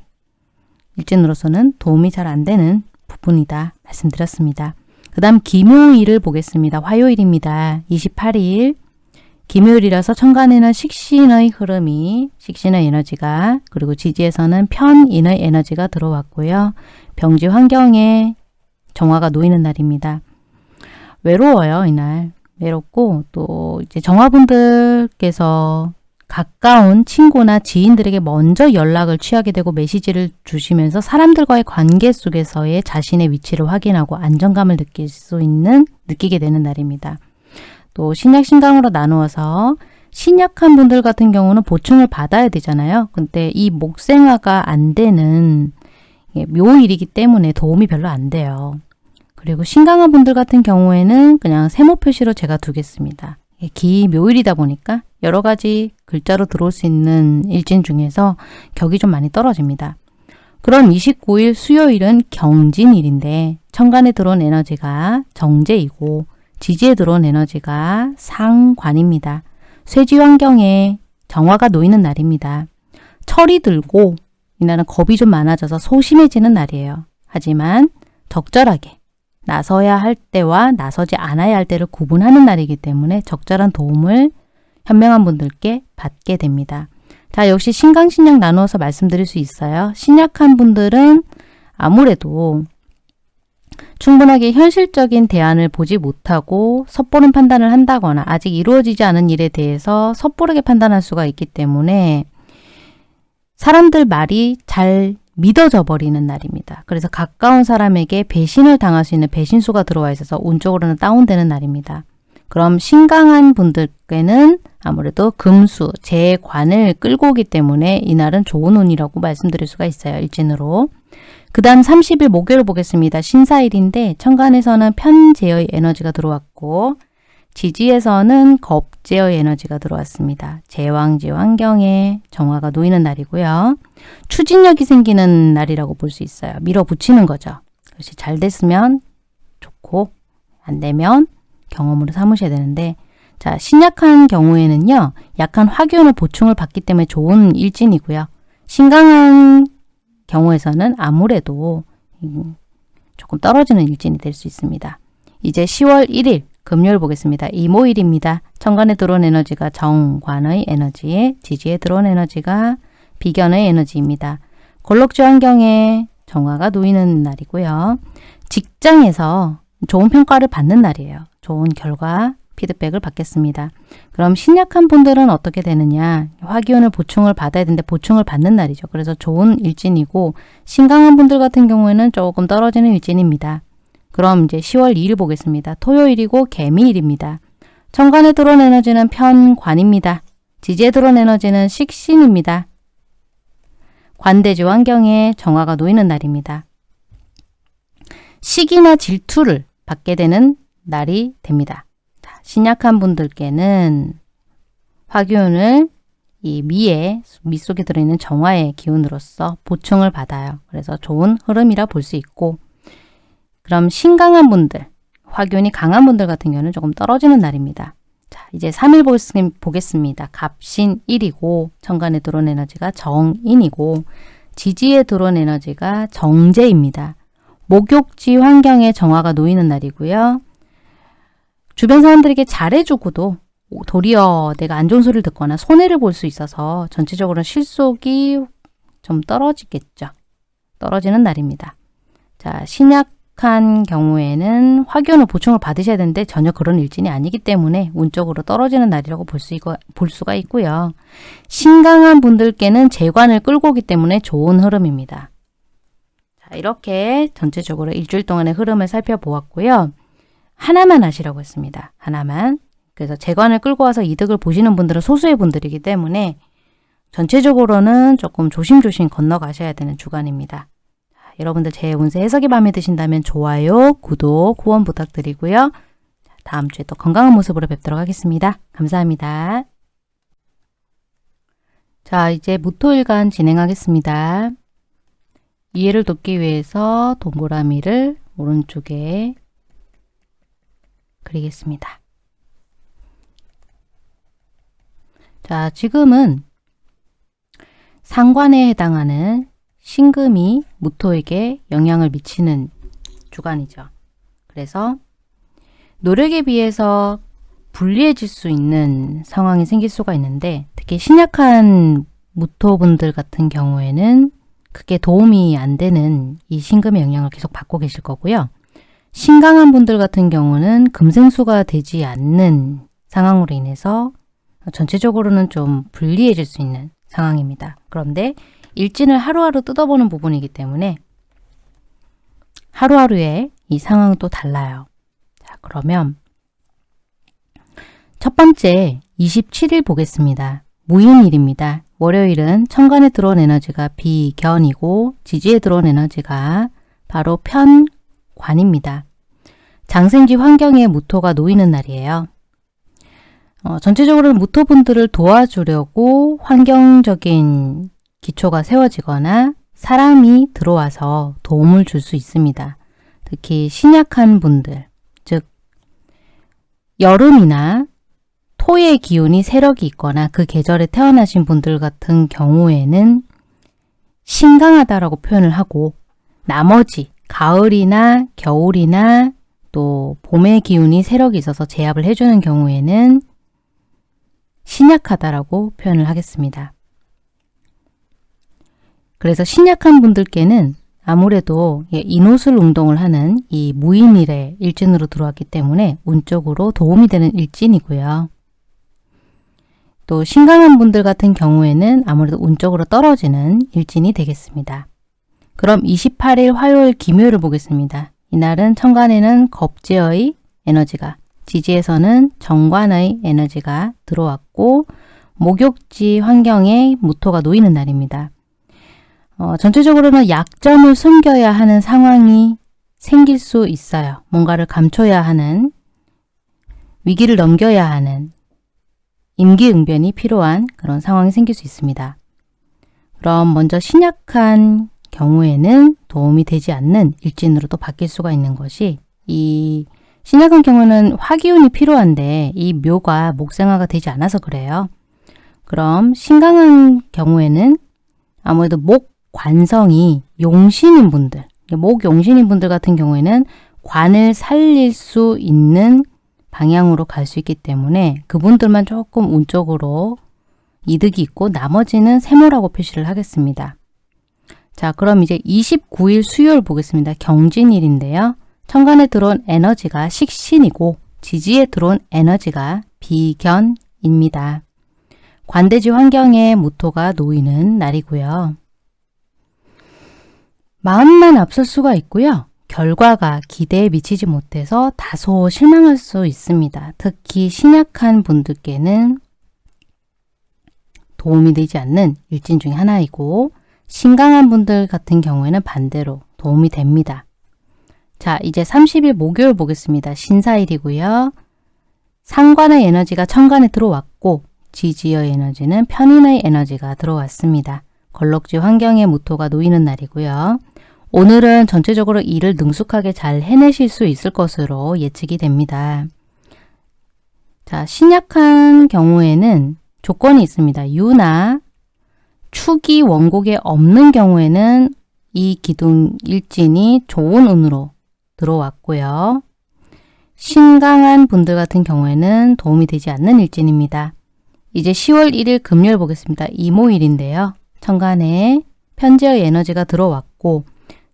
S1: 일진으로서는 도움이 잘 안 되는 부분이다 말씀드렸습니다. 그 다음 김요일을 보겠습니다. 화요일입니다. 28일 김요일이라서 천간에는 식신의 흐름이 식신의 에너지가 그리고 지지에서는 편인의 에너지가 들어왔고요. 병지 환경에 정화가 놓이는 날입니다. 외로워요 이날 외롭고 또 이제 정화분들께서 가까운 친구나 지인들에게 먼저 연락을 취하게 되고 메시지를 주시면서 사람들과의 관계 속에서의 자신의 위치를 확인하고 안정감을 느낄 수 있는 느끼게 되는 날입니다. 또 신약 신강으로 나누어서 신약한 분들 같은 경우는 보충을 받아야 되잖아요. 근데 이 목생화가 안 되는 묘일이기 때문에 도움이 별로 안 돼요. 그리고 신강한 분들 같은 경우에는 그냥 세모 표시로 제가 두겠습니다. 기묘일이다 보니까 여러 가지 글자로 들어올 수 있는 일진 중에서 격이 좀 많이 떨어집니다. 그럼 29일 수요일은 경진일인데 천간에 들어온 에너지가 정제이고 지지에 들어온 에너지가 상관입니다. 쇠지 환경에 정화가 놓이는 날입니다. 철이 들고 이날은 겁이 좀 많아져서 소심해지는 날이에요. 하지만 적절하게 나서야 할 때와 나서지 않아야 할 때를 구분하는 날이기 때문에 적절한 도움을 현명한 분들께 받게 됩니다. 자 역시 신강신약 나누어서 말씀드릴 수 있어요. 신약한 분들은 아무래도 충분하게 현실적인 대안을 보지 못하고 섣보른 판단을 한다거나 아직 이루어지지 않은 일에 대해서 섣부르게 판단할 수가 있기 때문에 사람들 말이 잘 믿어져 버리는 날입니다. 그래서 가까운 사람에게 배신을 당할 수 있는 배신수가 들어와 있어서 운적으로는 다운되는 날입니다. 그럼 신강한 분들께는 아무래도 금수, 재관을 끌고 오기 때문에 이날은 좋은 운이라고 말씀드릴 수가 있어요. 일진으로. 그 다음 30일 목요일 보겠습니다. 신사일인데 천간에서는 편재의 에너지가 들어왔고 지지에서는 겁제의 에너지가 들어왔습니다. 제왕지 환경에 정화가 놓이는 날이고요. 추진력이 생기는 날이라고 볼 수 있어요. 밀어붙이는 거죠. 그것이 잘 됐으면 좋고 안 되면 경험으로 삼으셔야 되는데 자 신약한 경우에는요. 약한 화기운을 보충을 받기 때문에 좋은 일진이고요. 신강한 경우에서는 아무래도 조금 떨어지는 일진이 될 수 있습니다. 이제 10월 1일 금요일 보겠습니다. 이모일입니다. 천간에 들어온 에너지가 정관의 에너지, 지지에 들어온 에너지가 비견의 에너지입니다. 골록지 환경에 정화가 놓이는 날이고요. 직장에서 좋은 평가를 받는 날이에요. 좋은 결과, 피드백을 받겠습니다. 그럼 신약한 분들은 어떻게 되느냐? 화기운을 보충을 받아야 되는데 보충을 받는 날이죠. 그래서 좋은 일진이고 신강한 분들 같은 경우에는 조금 떨어지는 일진입니다. 그럼 이제 10월 2일 보겠습니다. 토요일이고 개미일입니다. 천간에 들어온 에너지는 편관입니다. 지지에 들어온 에너지는 식신입니다. 관대지 환경에 정화가 놓이는 날입니다. 시기나 질투를 받게 되는 날이 됩니다. 자, 신약한 분들께는 화기운을 이 미에, 미 속에 들어있는 정화의 기운으로서 보충을 받아요. 그래서 좋은 흐름이라 볼 수 있고 그럼 신강한 분들, 화균이 강한 분들 같은 경우는 조금 떨어지는 날입니다. 자, 이제 3일 보겠습니다. 갑신 1이고 천간에 들어온 에너지가 정인이고 지지에 들어온 에너지가 정제입니다. 목욕지 환경에 정화가 놓이는 날이고요. 주변 사람들에게 잘해주고도 도리어 내가 안 좋은 소리를 듣거나 손해를 볼 수 있어서 전체적으로 실속이 좀 떨어지겠죠. 떨어지는 날입니다. 자, 신약 한 경우에는 화교는 보충을 받으셔야 되는데 전혀 그런 일진이 아니기 때문에 운적으로 떨어지는 날이라고 볼, 수, 볼 수가 있고요. 신강한 분들께는 재관을 끌고 오기 때문에 좋은 흐름입니다. 자, 이렇게 전체적으로 일주일 동안의 흐름을 살펴보았고요. 하나만 하시라고 했습니다. 하나만. 그래서 재관을 끌고 와서 이득을 보시는 분들은 소수의 분들이기 때문에 전체적으로는 조금 조심조심 건너가셔야 되는 주간입니다. 자, 여러분들 제 운세 해석이 마음에 드신다면 좋아요, 구독, 후원 부탁드리고요. 자, 다음 주에 또 건강한 모습으로 뵙도록 하겠습니다. 감사합니다. 자, 이제 무토일간 진행하겠습니다. 이해를 돕기 위해서 동그라미를 오른쪽에 그리겠습니다. 자, 지금은 상관에 해당하는 신금이 무토에게 영향을 미치는 주간이죠. 그래서 노력에 비해서 불리해질 수 있는 상황이 생길 수가 있는데 특히 신약한 무토분들 같은 경우에는 그게 도움이 안 되는 이 신금의 영향을 계속 받고 계실 거고요. 신강한 분들 같은 경우는 금생수가 되지 않는 상황으로 인해서 전체적으로는 좀 불리해질 수 있는 상황입니다. 그런데 일진을 하루하루 뜯어보는 부분이기 때문에 하루하루의 이 상황은 또 달라요. 자, 그러면 첫 번째 27일 보겠습니다. 무인일입니다. 월요일은 천간에 들어온 에너지가 비견이고 지지에 들어온 에너지가 바로 편관입니다. 장생지 환경에 무토가 놓이는 날이에요. 어, 전체적으로는 무토분들을 도와주려고 환경적인 기초가 세워지거나 사람이 들어와서 도움을 줄 수 있습니다. 특히 신약한 분들, 즉 여름이나 토의 기운이 세력이 있거나 그 계절에 태어나신 분들 같은 경우에는 신강하다라고 표현을 하고 나머지 가을이나 겨울이나 또 봄의 기운이 세력이 있어서 제압을 해주는 경우에는 신약하다라고 표현을 하겠습니다. 그래서 신약한 분들께는 아무래도 예, 인호술 운동을 하는 이 무인일의 일진으로 들어왔기 때문에 운적으로 도움이 되는 일진이고요. 또 신강한 분들 같은 경우에는 아무래도 운적으로 떨어지는 일진이 되겠습니다. 그럼 28일 화요일 김요일을 보겠습니다. 이날은 천간에는 겁제의 에너지가 지지에서는 정관의 에너지가 들어왔고 목욕지 환경에 무토가 놓이는 날입니다. 어, 전체적으로는 약점을 숨겨야 하는 상황이 생길 수 있어요. 뭔가를 감춰야 하는 위기를 넘겨야 하는 임기응변이 필요한 그런 상황이 생길 수 있습니다. 그럼 먼저 신약한 경우에는 도움이 되지 않는 일진으로 또 바뀔 수가 있는 것이 이 신약한 경우는 화기운이 필요한데 이 묘가 목생화가 되지 않아서 그래요. 그럼 신강한 경우에는 아무래도 목 관성이 용신인 분들, 목 용신인 분들 같은 경우에는 관을 살릴 수 있는 방향으로 갈 수 있기 때문에 그분들만 조금 운적으로 이득이 있고 나머지는 세모라고 표시를 하겠습니다. 자 그럼 이제 29일 수요일 보겠습니다. 경진일인데요. 천간에 들어온 에너지가 식신이고 지지에 들어온 에너지가 비견입니다. 관대지 환경에 무토가 놓이는 날이고요. 마음만 앞설 수가 있고요. 결과가 기대에 미치지 못해서 다소 실망할 수 있습니다. 특히 신약한 분들께는 도움이 되지 않는 일진 중에 하나이고 신강한 분들 같은 경우에는 반대로 도움이 됩니다. 자, 이제 30일 목요일 보겠습니다. 신사일이고요. 상관의 에너지가 천간에 들어왔고 지지의 에너지는 편인의 에너지가 들어왔습니다. 걸럭지 환경에 무토가 놓이는 날이고요. 오늘은 전체적으로 일을 능숙하게 잘 해내실 수 있을 것으로 예측이 됩니다. 자, 신약한 경우에는 조건이 있습니다. 유나 축이 원곡에 없는 경우에는 이 기둥 일진이 좋은 운으로 들어왔고요. 신강한 분들 같은 경우에는 도움이 되지 않는 일진입니다. 이제 10월 1일 금요일 보겠습니다. 이모일인데요. 천간에 편지의 에너지가 들어왔고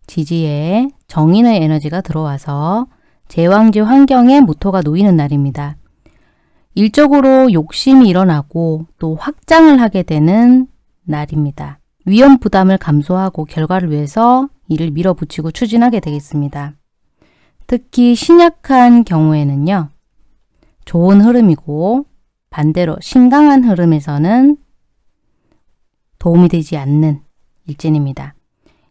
S1: 지지에 정인의 에너지가 들어와서 제왕지 환경에 무토가 놓이는 날입니다. 일적으로 욕심이 일어나고 또 확장을 하게 되는 날입니다. 위험 부담을 감소하고 결과를 위해서 일을 밀어붙이고 추진하게 되겠습니다. 특히 신약한 경우에는요. 좋은 흐름이고 반대로 신강한 흐름에서는 도움이 되지 않는 일진입니다.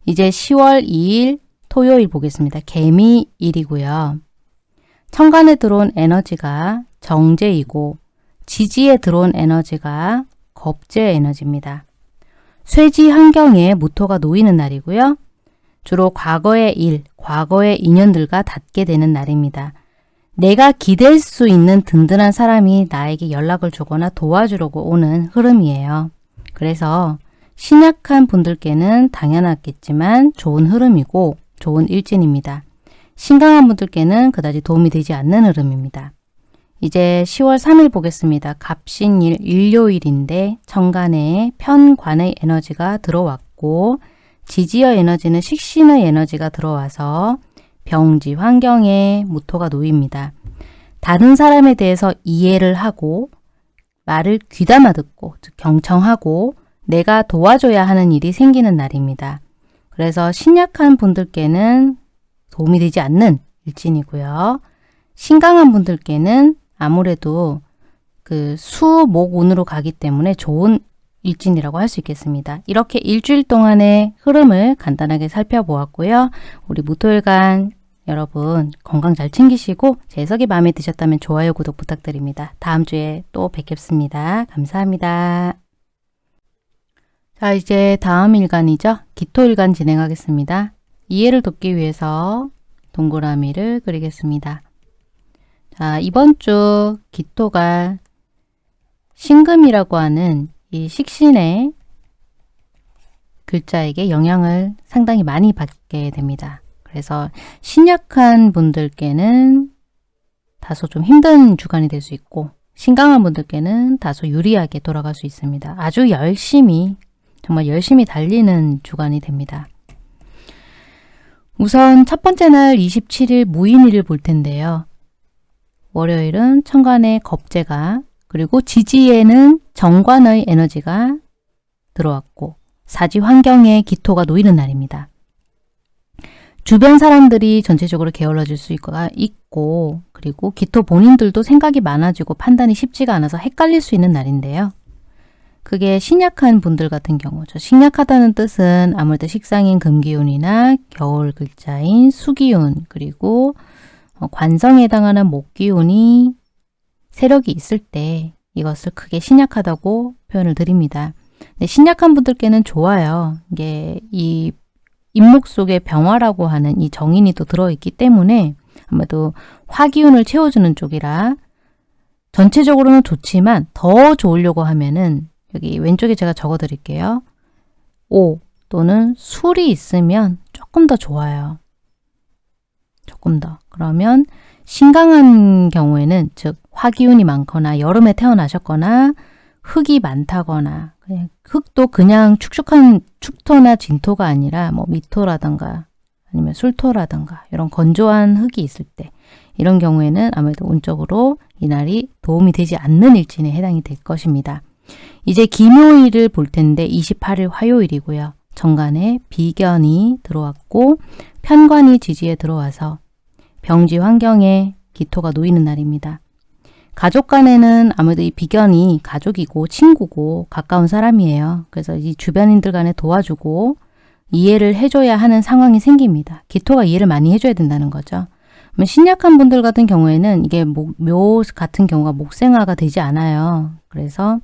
S1: 이제 10월 2일 토요일 보겠습니다. 개미일이고요. 천간에 들어온 에너지가 정제이고 지지에 들어온 에너지가 겁제 에너지입니다. 쇠지 환경에 무토가 놓이는 날이고요. 주로 과거의 일, 과거의 인연들과 닿게 되는 날입니다. 내가 기댈 수 있는 든든한 사람이 나에게 연락을 주거나 도와주려고 오는 흐름이에요. 그래서 신약한 분들께는 당연하겠지만 좋은 흐름이고 좋은 일진입니다. 신강한 분들께는 그다지 도움이 되지 않는 흐름입니다. 이제 10월 3일 보겠습니다. 갑신일 일요일인데 천간에 편관의 에너지가 들어왔고 지지어 에너지는 식신의 에너지가 들어와서 병지 환경에 무토가 놓입니다. 다른 사람에 대해서 이해를 하고 말을 귀담아 듣고 즉 경청하고 내가 도와줘야 하는 일이 생기는 날입니다. 그래서 신약한 분들께는 도움이 되지 않는 일진이고요. 신강한 분들께는 아무래도 그 수 목 운으로 가기 때문에 좋은 일진이라고 할 수 있겠습니다. 이렇게 일주일 동안의 흐름을 간단하게 살펴보았고요. 우리 무토일간 여러분 건강 잘 챙기시고 제 해석이 마음에 드셨다면 좋아요, 구독 부탁드립니다. 다음 주에 또 뵙겠습니다. 감사합니다. 자 이제 다음 일간이죠. 기토일간 진행하겠습니다. 이해를 돕기 위해서 동그라미를 그리겠습니다. 자 이번 주 기토가 신금이라고 하는 이 식신의 글자에게 영향을 상당히 많이 받게 됩니다. 그래서 신약한 분들께는 다소 좀 힘든 주간이 될 수 있고 신강한 분들께는 다소 유리하게 돌아갈 수 있습니다. 아주 열심히 정말 열심히 달리는 주간이 됩니다. 우선 첫 번째 날 27일 무인일을 볼 텐데요. 월요일은 천간의 겁재가 그리고 지지에는 정관의 에너지가 들어왔고 사지 환경에 기토가 놓이는 날입니다. 주변 사람들이 전체적으로 게을러질 수 있고 그리고 기토 본인들도 생각이 많아지고 판단이 쉽지가 않아서 헷갈릴 수 있는 날인데요. 그게 신약한 분들 같은 경우죠. 신약하다는 뜻은 아무래도 식상인 금기운이나 겨울 글자인 수기운 그리고 어, 관성에 해당하는 목기운이 세력이 있을 때 이것을 크게 신약하다고 표현을 드립니다. 신약한 분들께는 좋아요. 이게 이 인목 속에 병화라고 하는 이 정인이 또 들어있기 때문에 아무래도 화기운을 채워주는 쪽이라 전체적으로는 좋지만 더 좋으려고 하면은 여기 왼쪽에 제가 적어 드릴게요. 오 또는 술이 있으면 조금 더 좋아요. 조금 더. 그러면 신강한 경우에는 즉 화기운이 많거나 여름에 태어나셨거나 흙이 많다거나 흙도 그냥 축축한 축토나 진토가 아니라 뭐 미토라든가 아니면 술토라든가 이런 건조한 흙이 있을 때 이런 경우에는 아무래도 운적으로 이날이 도움이 되지 않는 일진에 해당이 될 것입니다. 이제 김요일을 볼 텐데 28일 화요일이고요. 정간에 비견이 들어왔고 편관이 지지에 들어와서 병지 환경에 기토가 놓이는 날입니다. 가족 간에는 아무래도 이 비견이 가족이고 친구고 가까운 사람이에요. 그래서 이 주변인들 간에 도와주고 이해를 해줘야 하는 상황이 생깁니다. 기토가 이해를 많이 해줘야 된다는 거죠. 신약한 분들 같은 경우에는 이게 목, 묘 같은 경우가 목생화가 되지 않아요. 그래서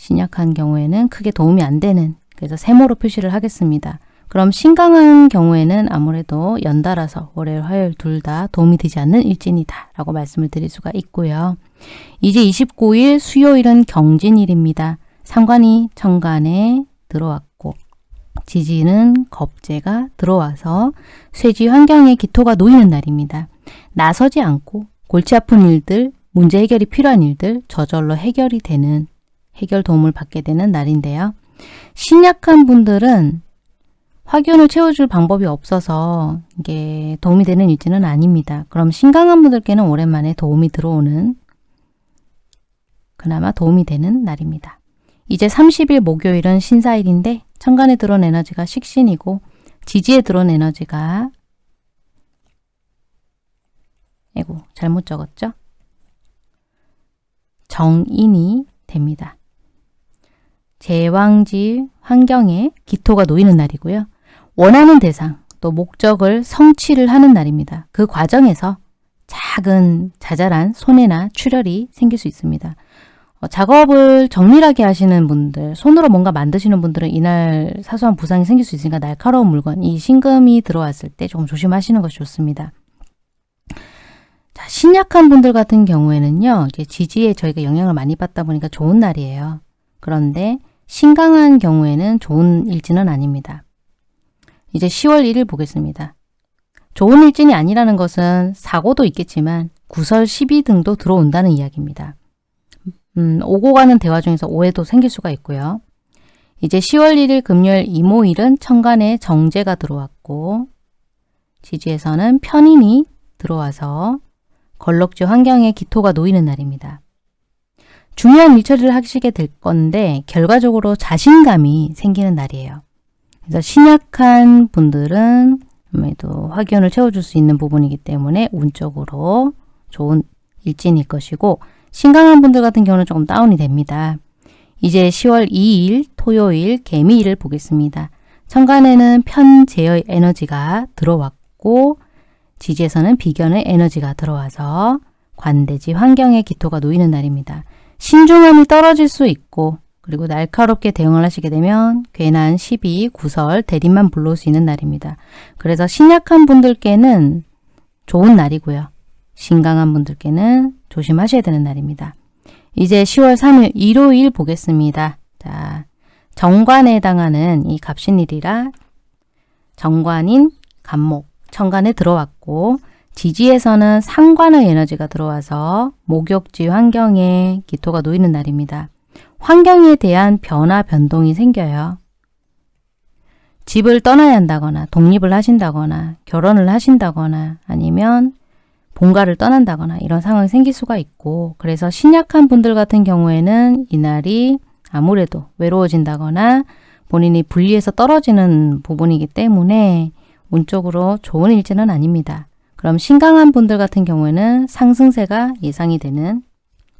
S1: 신약한 경우에는 크게 도움이 안 되는 그래서 세모로 표시를 하겠습니다. 그럼 신강한 경우에는 아무래도 연달아서 월요일, 화요일 둘 다 도움이 되지 않는 일진이다 라고 말씀을 드릴 수가 있고요. 이제 29일 수요일은 경진일입니다. 상관이 천간에 들어왔고 지지는 겁재가 들어와서 쇠지 환경에 기토가 놓이는 날입니다. 나서지 않고 골치 아픈 일들, 문제 해결이 필요한 일들 저절로 해결이 되는 해결 도움을 받게 되는 날인데요. 신약한 분들은 화기운을 채워줄 방법이 없어서 이게 도움이 되는 일지는 아닙니다. 그럼 신강한 분들께는 오랜만에 도움이 들어오는 그나마 도움이 되는 날입니다. 이제 30일 목요일은 신사일인데 천간에 들어온 에너지가 식신이고 지지에 들어온 에너지가 에고 잘못 적었죠? 정인이 됩니다. 제왕지 환경에 기토가 놓이는 날이고요. 원하는 대상, 또 목적을 성취를 하는 날입니다. 그 과정에서 작은 자잘한 손해나 출혈이 생길 수 있습니다. 어, 작업을 정밀하게 하시는 분들, 손으로 뭔가 만드시는 분들은 이날 사소한 부상이 생길 수 있으니까 날카로운 물건, 이 신금이 들어왔을 때 조금 조심하시는 것이 좋습니다. 자, 신약한 분들 같은 경우에는요, 지지에 저희가 영향을 많이 받다 보니까 좋은 날이에요. 그런데 신강한 경우에는 좋은 일지는 아닙니다. 이제 10월 1일 보겠습니다. 좋은 일진이 아니라는 것은 사고도 있겠지만 구설 12 등도 들어온다는 이야기입니다. 음, 오고 가는 대화 중에서 오해도 생길 수가 있고요. 이제 10월 1일 금요일 이모일은 천간에 정제가 들어왔고 지지에서는 편인이 들어와서 걸럭지 환경에 기토가 놓이는 날입니다. 중요한 일처리를 하시게 될 건데 결과적으로 자신감이 생기는 날이에요. 그래서 신약한 분들은 아무래도 화기운을 채워줄 수 있는 부분이기 때문에 운적으로 좋은 일진일 것이고 신강한 분들 같은 경우는 조금 다운이 됩니다. 이제 10월 2일 토요일 개미일을 보겠습니다. 천간에는 편제의 에너지가 들어왔고 지지에서는 비견의 에너지가 들어와서 관대지 환경에 기토가 놓이는 날입니다. 신중함이 떨어질 수 있고 그리고 날카롭게 대응을 하시게 되면 괜한 시비, 구설, 대립만 불러올 수 있는 날입니다. 그래서 신약한 분들께는 좋은 날이고요. 신강한 분들께는 조심하셔야 되는 날입니다. 이제 10월 3일 일요일 보겠습니다. 자, 정관에 해당하는 이 갑신일이라 정관인 간목, 천간에 들어왔고 지지에서는 상관의 에너지가 들어와서 목욕지 환경에 기토가 놓이는 날입니다. 환경에 대한 변화, 변동이 생겨요. 집을 떠나야 한다거나 독립을 하신다거나 결혼을 하신다거나 아니면 본가를 떠난다거나 이런 상황이 생길 수가 있고 그래서 신약한 분들 같은 경우에는 이날이 아무래도 외로워진다거나 본인이 분리해서 떨어지는 부분이기 때문에 운적으로 좋은 일지는 아닙니다. 그럼 신강한 분들 같은 경우에는 상승세가 예상이 되는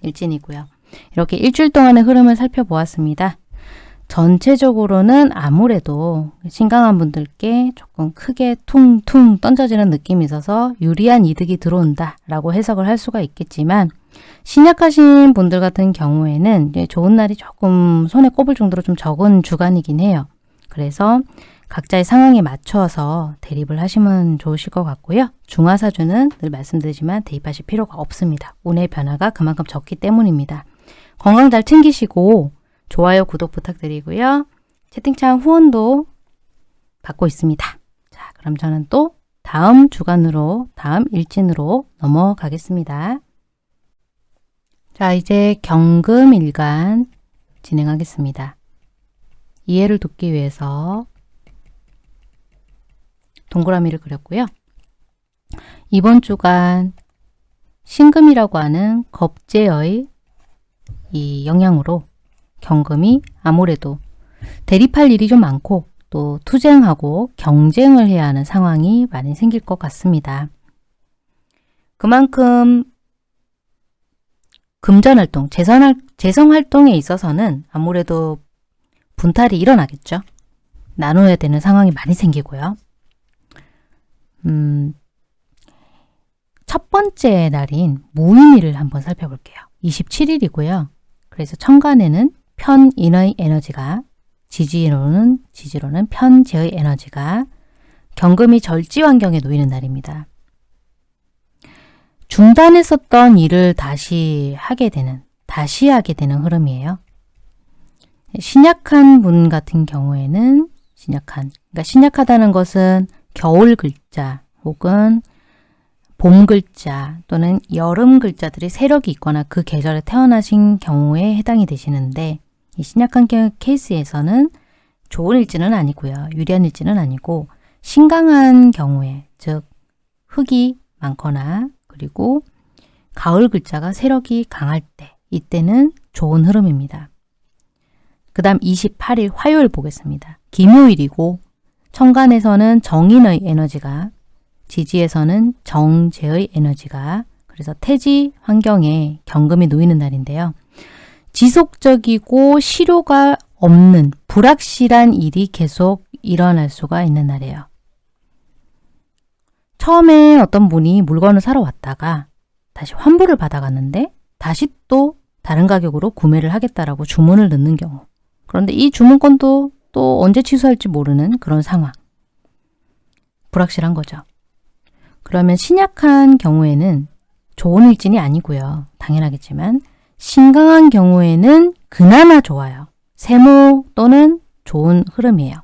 S1: 일진이고요. 이렇게 일주일 동안의 흐름을 살펴보았습니다. 전체적으로는 아무래도 신강한 분들께 조금 크게 퉁퉁 던져지는 느낌이 있어서 유리한 이득이 들어온다 라고 해석을 할 수가 있겠지만 신약하신 분들 같은 경우에는 좋은 날이 조금 손에 꼽을 정도로 좀 적은 주간이긴 해요. 그래서 각자의 상황에 맞춰서 대립을 하시면 좋으실 것 같고요. 중화사주는 늘 말씀드리지만 대입하실 필요가 없습니다. 운의 변화가 그만큼 적기 때문입니다. 건강 잘 챙기시고 좋아요, 구독 부탁드리고요. 채팅창 후원도 받고 있습니다. 자, 그럼 저는 또 다음 주간으로, 다음 일진으로 넘어가겠습니다. 자, 이제 경금일간 진행하겠습니다. 이해를 돕기 위해서 동그라미를 그렸고요. 이번 주간 신금이라고 하는 겁재의 이 영향으로 경금이 아무래도 대립할 일이 좀 많고 또 투쟁하고 경쟁을 해야 하는 상황이 많이 생길 것 같습니다. 그만큼 금전활동, 재성활동에 있어서는 아무래도 분탈이 일어나겠죠. 나눠야 되는 상황이 많이 생기고요. 음, 첫 번째 날인 무인일을 한번 살펴볼게요. 27일이고요. 그래서 천간에는 편인의 에너지가 지지로는 지지로는 편재의 에너지가 경금이 절지 환경에 놓이는 날입니다. 중단했었던 일을 다시 하게 되는, 다시 하게 되는 흐름이에요. 신약한 분 같은 경우에는 신약한, 그러니까 신약하다는 것은 겨울 글자 혹은 봄 글자 또는 여름 글자들이 세력이 있거나 그 계절에 태어나신 경우에 해당이 되시는데 이 신약한 케이스에서는 좋은 일지는 아니고요. 유리한 일지는 아니고 신강한 경우에 즉 흙이 많거나 그리고 가을 글자가 세력이 강할 때 이때는 좋은 흐름입니다. 그 다음 28일 화요일 보겠습니다. 김요일이고 천간에서는 정인의 에너지가 지지에서는 정제의 에너지가 그래서 태지 환경에 경금이 놓이는 날인데요. 지속적이고 실효가 없는 불확실한 일이 계속 일어날 수가 있는 날이에요. 처음에 어떤 분이 물건을 사러 왔다가 다시 환불을 받아갔는데 다시 또 다른 가격으로 구매를 하겠다라고 주문을 넣는 경우 그런데 이 주문권도 또 언제 취소할지 모르는 그런 상황 불확실한 거죠. 그러면 신약한 경우에는 좋은 일진이 아니고요. 당연하겠지만 신강한 경우에는 그나마 좋아요. 세모 또는 좋은 흐름이에요.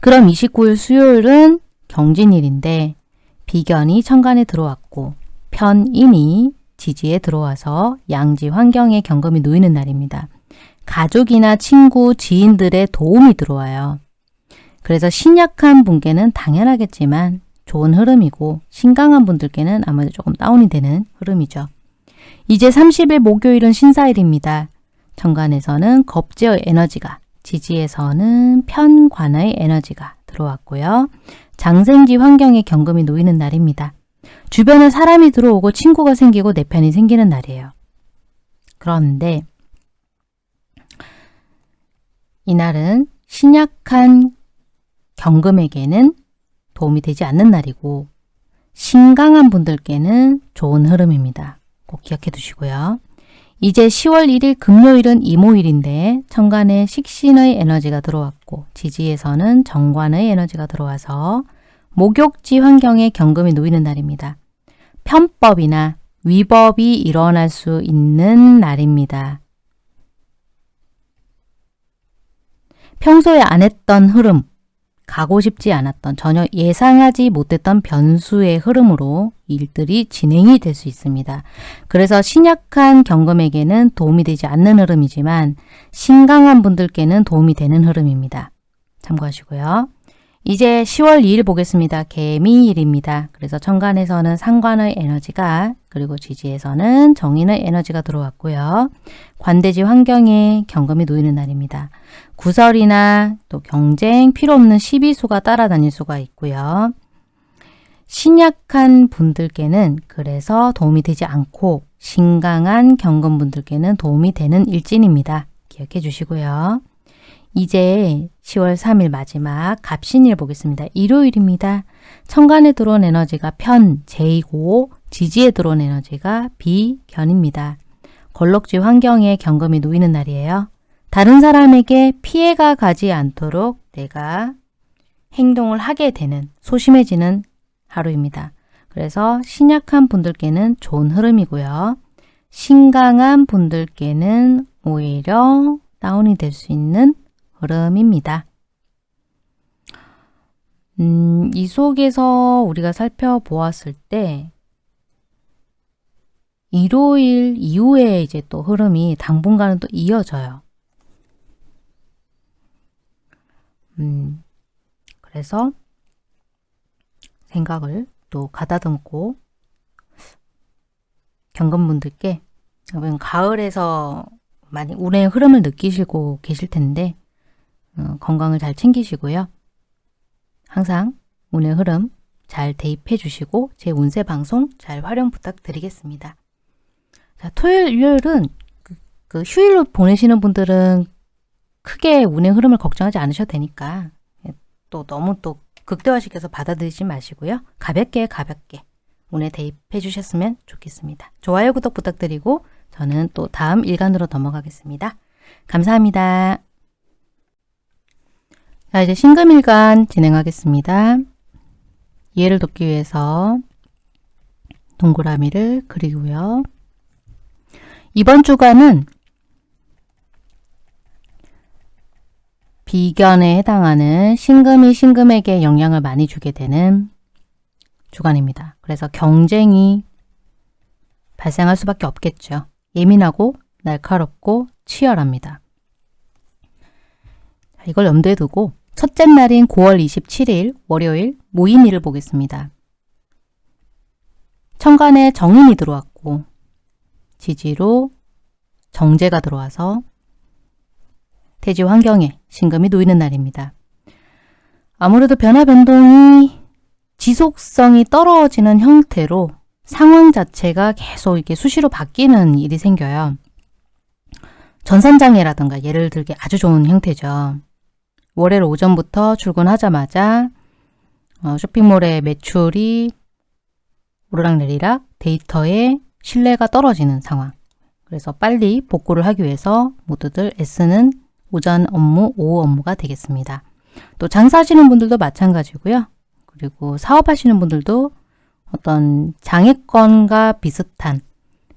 S1: 그럼 29일 수요일은 경진일인데 비견이 천간에 들어왔고 편인이 지지에 들어와서 양지 환경에 경금이 놓이는 날입니다. 가족이나 친구, 지인들의 도움이 들어와요. 그래서 신약한 분께는 당연하겠지만 좋은 흐름이고 신강한 분들께는 아무래도 조금 다운이 되는 흐름이죠. 이제 30일 목요일은 신사일입니다. 정관에서는 겁제의 에너지가, 지지에서는 편관의 에너지가 들어왔고요. 장생지 환경에 경금이 놓이는 날입니다. 주변에 사람이 들어오고 친구가 생기고 내 편이 생기는 날이에요. 그런데 이날은 신약한 경금에게는 도움이 되지 않는 날이고 신강한 분들께는 좋은 흐름입니다. 꼭 기억해 두시고요. 이제 10월 1일 금요일은 이모일인데 천간에 식신의 에너지가 들어왔고 지지에서는 정관의 에너지가 들어와서 목욕지 환경에 경금이 놓이는 날입니다. 편법이나 위법이 일어날 수 있는 날입니다. 평소에 안 했던 흐름, 가고 싶지 않았던 전혀 예상하지 못했던 변수의 흐름으로 일들이 진행이 될 수 있습니다. 그래서 신약한 경금에게는 도움이 되지 않는 흐름이지만 신강한 분들께는 도움이 되는 흐름입니다. 참고하시고요. 이제 10월 2일 보겠습니다. 개미일입니다. 그래서 천간에서는 상관의 에너지가 그리고 지지에서는 정인의 에너지가 들어왔고요. 관대지 환경에 경금이 놓이는 날입니다. 구설이나 또 경쟁, 필요 없는 시비수가 따라다닐 수가 있고요. 신약한 분들께는 그래서 도움이 되지 않고 신강한 경금분들께는 도움이 되는 일진입니다. 기억해 주시고요. 이제 10월 3일 마지막 갑신일 보겠습니다. 일요일입니다. 천간에 들어온 에너지가 편, 제이고 지지에 들어온 에너지가 비, 견입니다. 걸럭지 환경에 경금이 놓이는 날이에요. 다른 사람에게 피해가 가지 않도록 내가 행동을 하게 되는 소심해지는 하루입니다. 그래서 신약한 분들께는 좋은 흐름이고요. 신강한 분들께는 오히려 다운이 될 수 있는 흐름입니다. 음, 이 속에서 우리가 살펴보았을 때 일요일 이후에 이제 또 흐름이 당분간은 또 이어져요. 음, 그래서 생각을 또 가다듬고 경금분들께 가을에서 많이 운의 흐름을 느끼시고 계실 텐데 어, 건강을 잘 챙기시고요. 항상 운의 흐름 잘 대입해 주시고 제 운세 방송 잘 활용 부탁드리겠습니다. 자, 토요일, 일요일은 그, 그 휴일로 보내시는 분들은 크게 운의 흐름을 걱정하지 않으셔도 되니까 예, 또 너무 또 극대화시켜서 받아들이지 마시고요. 가볍게 가볍게 운에 대입해 주셨으면 좋겠습니다. 좋아요, 구독 부탁드리고 저는 또 다음 일간으로 넘어가겠습니다. 감사합니다. 자, 이제 신금일간 진행하겠습니다. 이해를 돕기 위해서 동그라미를 그리고요. 이번 주간은 비견에 해당하는 신금이 신금에게 영향을 많이 주게 되는 주간입니다. 그래서 경쟁이 발생할 수밖에 없겠죠. 예민하고 날카롭고 치열합니다. 이걸 염두에 두고 첫째 날인 9월 27일 월요일 모임일을 보겠습니다. 천간에 정인이 들어왔고 지지로 정제가 들어와서 대지 환경에 신금이 놓이는 날입니다. 아무래도 변화 변동이 지속성이 떨어지는 형태로 상황 자체가 계속 이렇게 수시로 바뀌는 일이 생겨요. 전산장애라든가 예를 들게 아주 좋은 형태죠. 월요일 오전부터 출근하자마자 어, 쇼핑몰의 매출이 오르락내리락 데이터에 신뢰가 떨어지는 상황. 그래서 빨리 복구를 하기 위해서 모두들 애쓰는 오전 업무, 오후 업무가 되겠습니다. 또 장사하시는 분들도 마찬가지고요. 그리고 사업하시는 분들도 어떤 장애권과 비슷한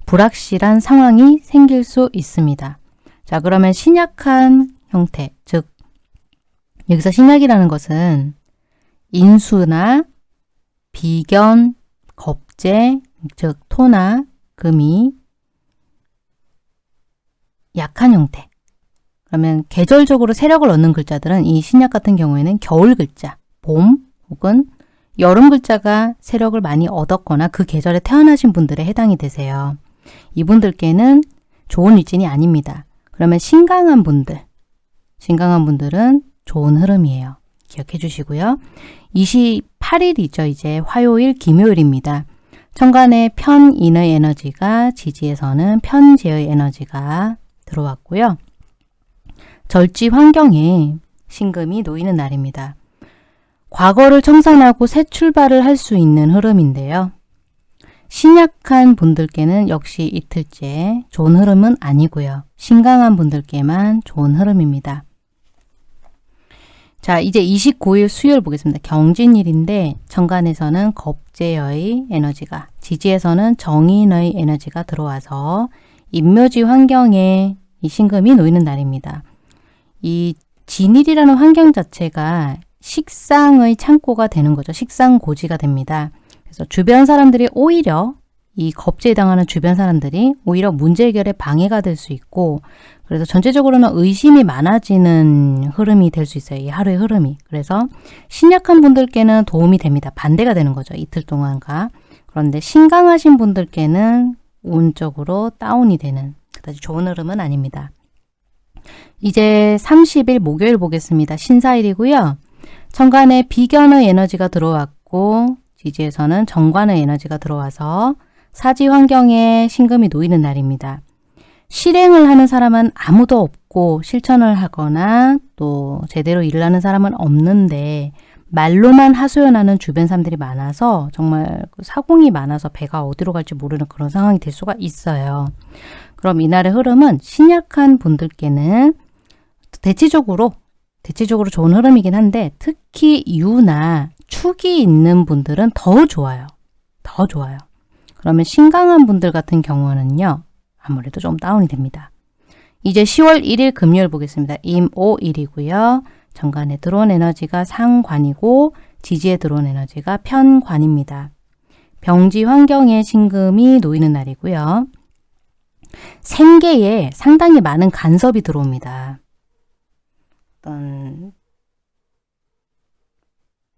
S1: 불확실한 상황이 생길 수 있습니다. 자 그러면 신약한 형태, 즉 여기서 신약이라는 것은 인수나 비견, 겁재, 즉 토나 금이 약한 형태 그러면 계절적으로 세력을 얻는 글자들은 이 신약 같은 경우에는 겨울 글자, 봄 혹은 여름 글자가 세력을 많이 얻었거나 그 계절에 태어나신 분들에 해당이 되세요. 이분들께는 좋은 일진이 아닙니다. 그러면 신강한 분들, 신강한 분들은 좋은 흐름이에요. 기억해 주시고요. 28일이죠. 이제 화요일, 김요일입니다. 천간에 편인의 에너지가 지지에서는 편재의 에너지가 들어왔고요. 절지 환경에 신금이 놓이는 날입니다. 과거를 청산하고 새 출발을 할 수 있는 흐름인데요. 신약한 분들께는 역시 이틀째 좋은 흐름은 아니고요. 신강한 분들께만 좋은 흐름입니다. 자, 이제 29일 수요일 보겠습니다. 경진일인데 정관에서는 겁재의 에너지가, 지지에서는 정인의 에너지가 들어와서 인묘지 환경에 이 신금이 놓이는 날입니다. 이 진일이라는 환경 자체가 식상의 창고가 되는 거죠. 식상 고지가 됩니다. 그래서 주변 사람들이 오히려 이 겁제에 당하는 주변 사람들이 오히려 문제 해결에 방해가 될 수 있고 그래서 전체적으로는 의심이 많아지는 흐름이 될 수 있어요. 이 하루의 흐름이. 그래서 신약한 분들께는 도움이 됩니다. 반대가 되는 거죠. 이틀 동안과. 그런데 신강하신 분들께는 운적으로 다운이 되는 그다지 좋은 흐름은 아닙니다. 이제 30일 목요일 보겠습니다. 신사일이고요. 천간에 비견의 에너지가 들어왔고 지지에서는 정관의 에너지가 들어와서 사지 환경에 신금이 놓이는 날입니다. 실행을 하는 사람은 아무도 없고 실천을 하거나 또 제대로 일을 하는 사람은 없는데 말로만 하소연하는 주변 사람들이 많아서 정말 그 사공이 많아서 배가 어디로 갈지 모르는 그런 상황이 될 수가 있어요. 그럼 이날의 흐름은 신약한 분들께는 대체적으로 대체적으로 좋은 흐름이긴 한데 특히 유나 축이 있는 분들은 더 좋아요. 더 좋아요. 그러면 신강한 분들 같은 경우는요. 아무래도 좀 다운이 됩니다. 이제 10월 1일 금요일 보겠습니다. 임오일이고요. 정관에 들어온 에너지가 상관이고 지지에 들어온 에너지가 편관입니다. 병지 환경에 신금이 놓이는 날이고요. 생계에 상당히 많은 간섭이 들어옵니다. 어떤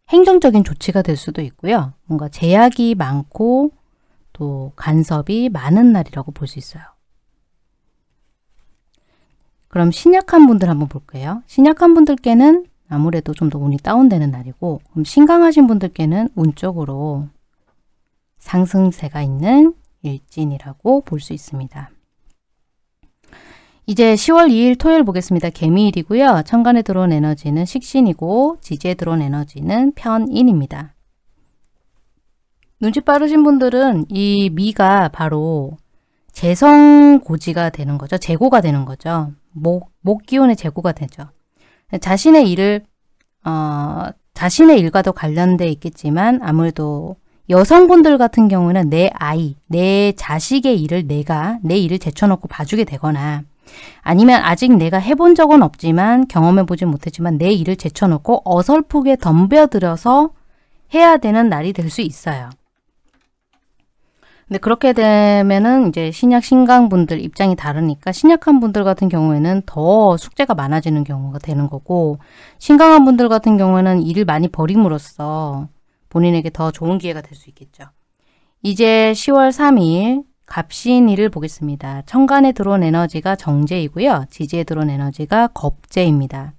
S1: 행정적인 조치가 될 수도 있고요. 뭔가 제약이 많고 또 간섭이 많은 날이라고 볼 수 있어요. 그럼 신약한 분들 한번 볼게요. 신약한 분들께는 아무래도 좀 더 운이 다운되는 날이고 그럼 신강하신 분들께는 운적으로 상승세가 있는 일진이라고 볼 수 있습니다. 이제 10월 2일 토요일 보겠습니다. 개미일이고요. 천간에 들어온 에너지는 식신이고 지지에 들어온 에너지는 편인입니다. 눈치 빠르신 분들은 이 미가 바로 재성고지가 되는 거죠. 재고가 되는 거죠. 목, 목 기운의 재고가 되죠. 자신의 일을 어, 자신의 일과도 관련돼 있겠지만 아무래도 여성분들 같은 경우는 내 아이, 내 자식의 일을 내가 내 일을 제쳐놓고 봐주게 되거나 아니면 아직 내가 해본 적은 없지만 경험해보지 못했지만 내 일을 제쳐놓고 어설프게 덤벼들어서 해야 되는 날이 될 수 있어요. 근데 그렇게 되면은 이제 신약 신강분들 입장이 다르니까 신약한 분들 같은 경우에는 더 숙제가 많아지는 경우가 되는 거고 신강한 분들 같은 경우에는 일을 많이 버림으로써 본인에게 더 좋은 기회가 될 수 있겠죠. 이제 10월 3일 갑신일을 보겠습니다. 천간에 들어온 에너지가 정제이고요. 지지에 들어온 에너지가 겁제입니다.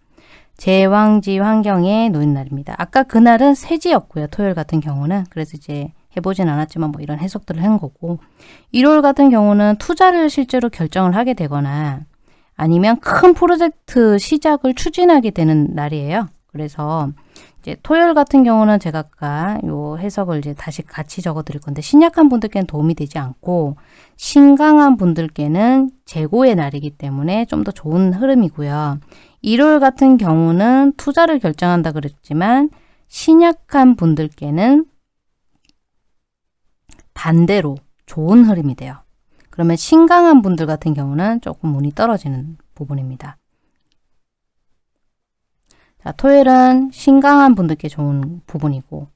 S1: 제왕지 환경에 놓인 날입니다. 아까 그날은 세지였고요. 토요일 같은 경우는. 그래서 이제 해보진 않았지만 뭐 이런 해석들을 한 거고 일요일 같은 경우는 투자를 실제로 결정을 하게 되거나 아니면 큰 프로젝트 시작을 추진하게 되는 날이에요. 그래서 이제 토요일 같은 경우는 제가 아까 요 해석을 이제 다시 같이 적어 드릴 건데 신약한 분들께는 도움이 되지 않고 신강한 분들께는 재고의 날이기 때문에 좀 더 좋은 흐름이고요. 일요일 같은 경우는 투자를 결정한다 그랬지만 신약한 분들께는 반대로 좋은 흐름이 돼요. 그러면 신강한 분들 같은 경우는 조금 운이 떨어지는 부분입니다. 자, 토요일은 신강한 분들께 좋은 부분이고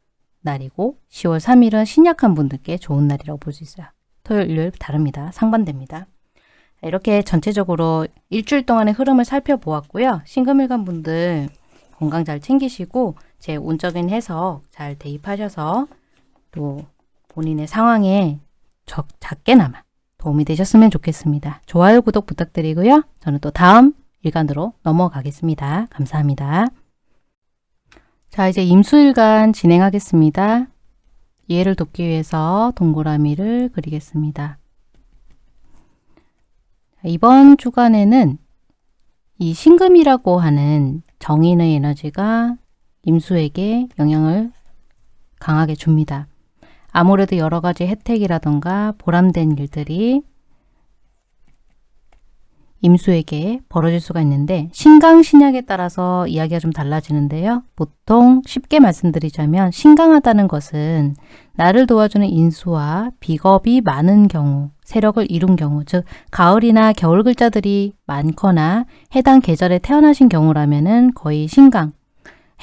S1: 날이고 10월 3일은 신약한 분들께 좋은 날이라고 볼 수 있어요. 토요일, 일요일 다릅니다. 상반됩니다. 이렇게 전체적으로 일주일 동안의 흐름을 살펴보았고요. 신금일간 분들 건강 잘 챙기시고 제 운적인 해석 잘 대입하셔서 또 본인의 상황에 적, 작게나마 도움이 되셨으면 좋겠습니다. 좋아요, 구독 부탁드리고요. 저는 또 다음 일간으로 넘어가겠습니다. 감사합니다. 자, 이제 임수일간 진행하겠습니다. 이해를 돕기 위해서 동그라미를 그리겠습니다. 이번 주간에는 이 신금이라고 하는 정인의 에너지가 임수에게 영향을 강하게 줍니다. 아무래도 여러 가지 혜택이라던가 보람된 일들이 임수에게 벌어질 수가 있는데 신강신약에 따라서 이야기가 좀 달라지는데요. 보통 쉽게 말씀드리자면 신강하다는 것은 나를 도와주는 인수와 비겁이 많은 경우, 세력을 이룬 경우, 즉 가을이나 겨울 글자들이 많거나 해당 계절에 태어나신 경우라면 거의 신강.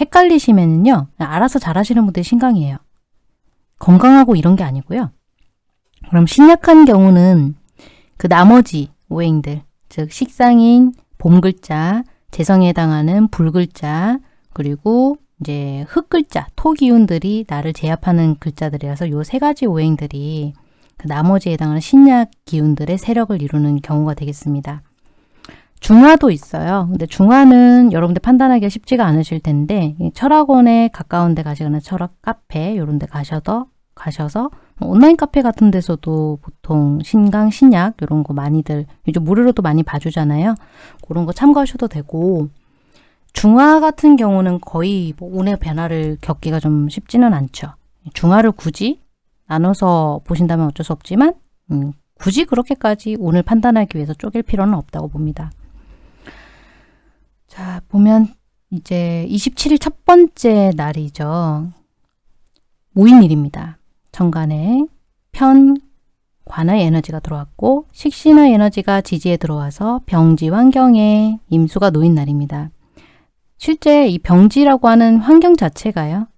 S1: 헷갈리시면요. 알아서 잘하시는 분들이 신강이에요. 건강하고 이런 게 아니고요. 그럼 신약한 경우는 그 나머지 오행들, 즉 식상인 봄 글자, 재성에 해당하는 불 글자, 그리고 이제 흙 글자, 토 기운들이 나를 제압하는 글자들이라서 요 세 가지 오행들이 그 나머지에 해당하는 신약 기운들의 세력을 이루는 경우가 되겠습니다. 중화도 있어요. 근데 중화는 여러분들 판단하기가 쉽지가 않으실 텐데 철학원에 가까운 데 가시거나 철학 카페 이런 데 가셔도 가셔서 뭐 온라인 카페 같은 데서도 보통 신강, 신약 이런 거 많이들 요즘 무료로도 많이 봐주잖아요. 그런 거 참고하셔도 되고 중화 같은 경우는 거의 뭐 운의 변화를 겪기가 좀 쉽지는 않죠. 중화를 굳이 나눠서 보신다면 어쩔 수 없지만 음, 굳이 그렇게까지 운을 판단하기 위해서 쪼갤 필요는 없다고 봅니다. 자, 보면 이제 27일 첫 번째 날이죠. 무인일입니다. 정간에 편, 관의 에너지가 들어왔고 식신의 에너지가 지지에 들어와서 병지 환경에 임수가 놓인 날입니다. 실제 이 병지라고 하는 환경 자체가요.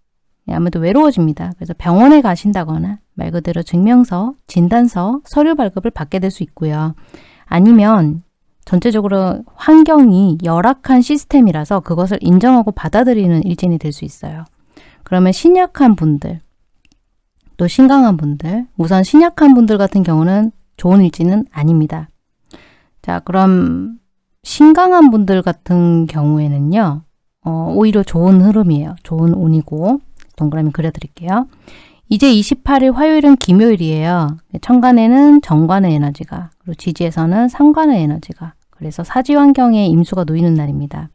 S1: 아무래도 외로워집니다. 그래서 병원에 가신다거나 말 그대로 증명서, 진단서, 서류 발급을 받게 될 수 있고요. 아니면 전체적으로 환경이 열악한 시스템이라서 그것을 인정하고 받아들이는 일진이 될 수 있어요. 그러면 신약한 분들, 또 신강한 분들, 우선 신약한 분들 같은 경우는 좋은 일진은 아닙니다. 자, 그럼 신강한 분들 같은 경우에는요. 어, 오히려 좋은 흐름이에요. 좋은 운이고 동그라미 그려드릴게요. 이제 28일 화요일은 김요일이에요. 천간에는 정관의 에너지가 그리고 지지에서는 상관의 에너지가 그래서 사지 환경에 임수가 놓이는 날입니다.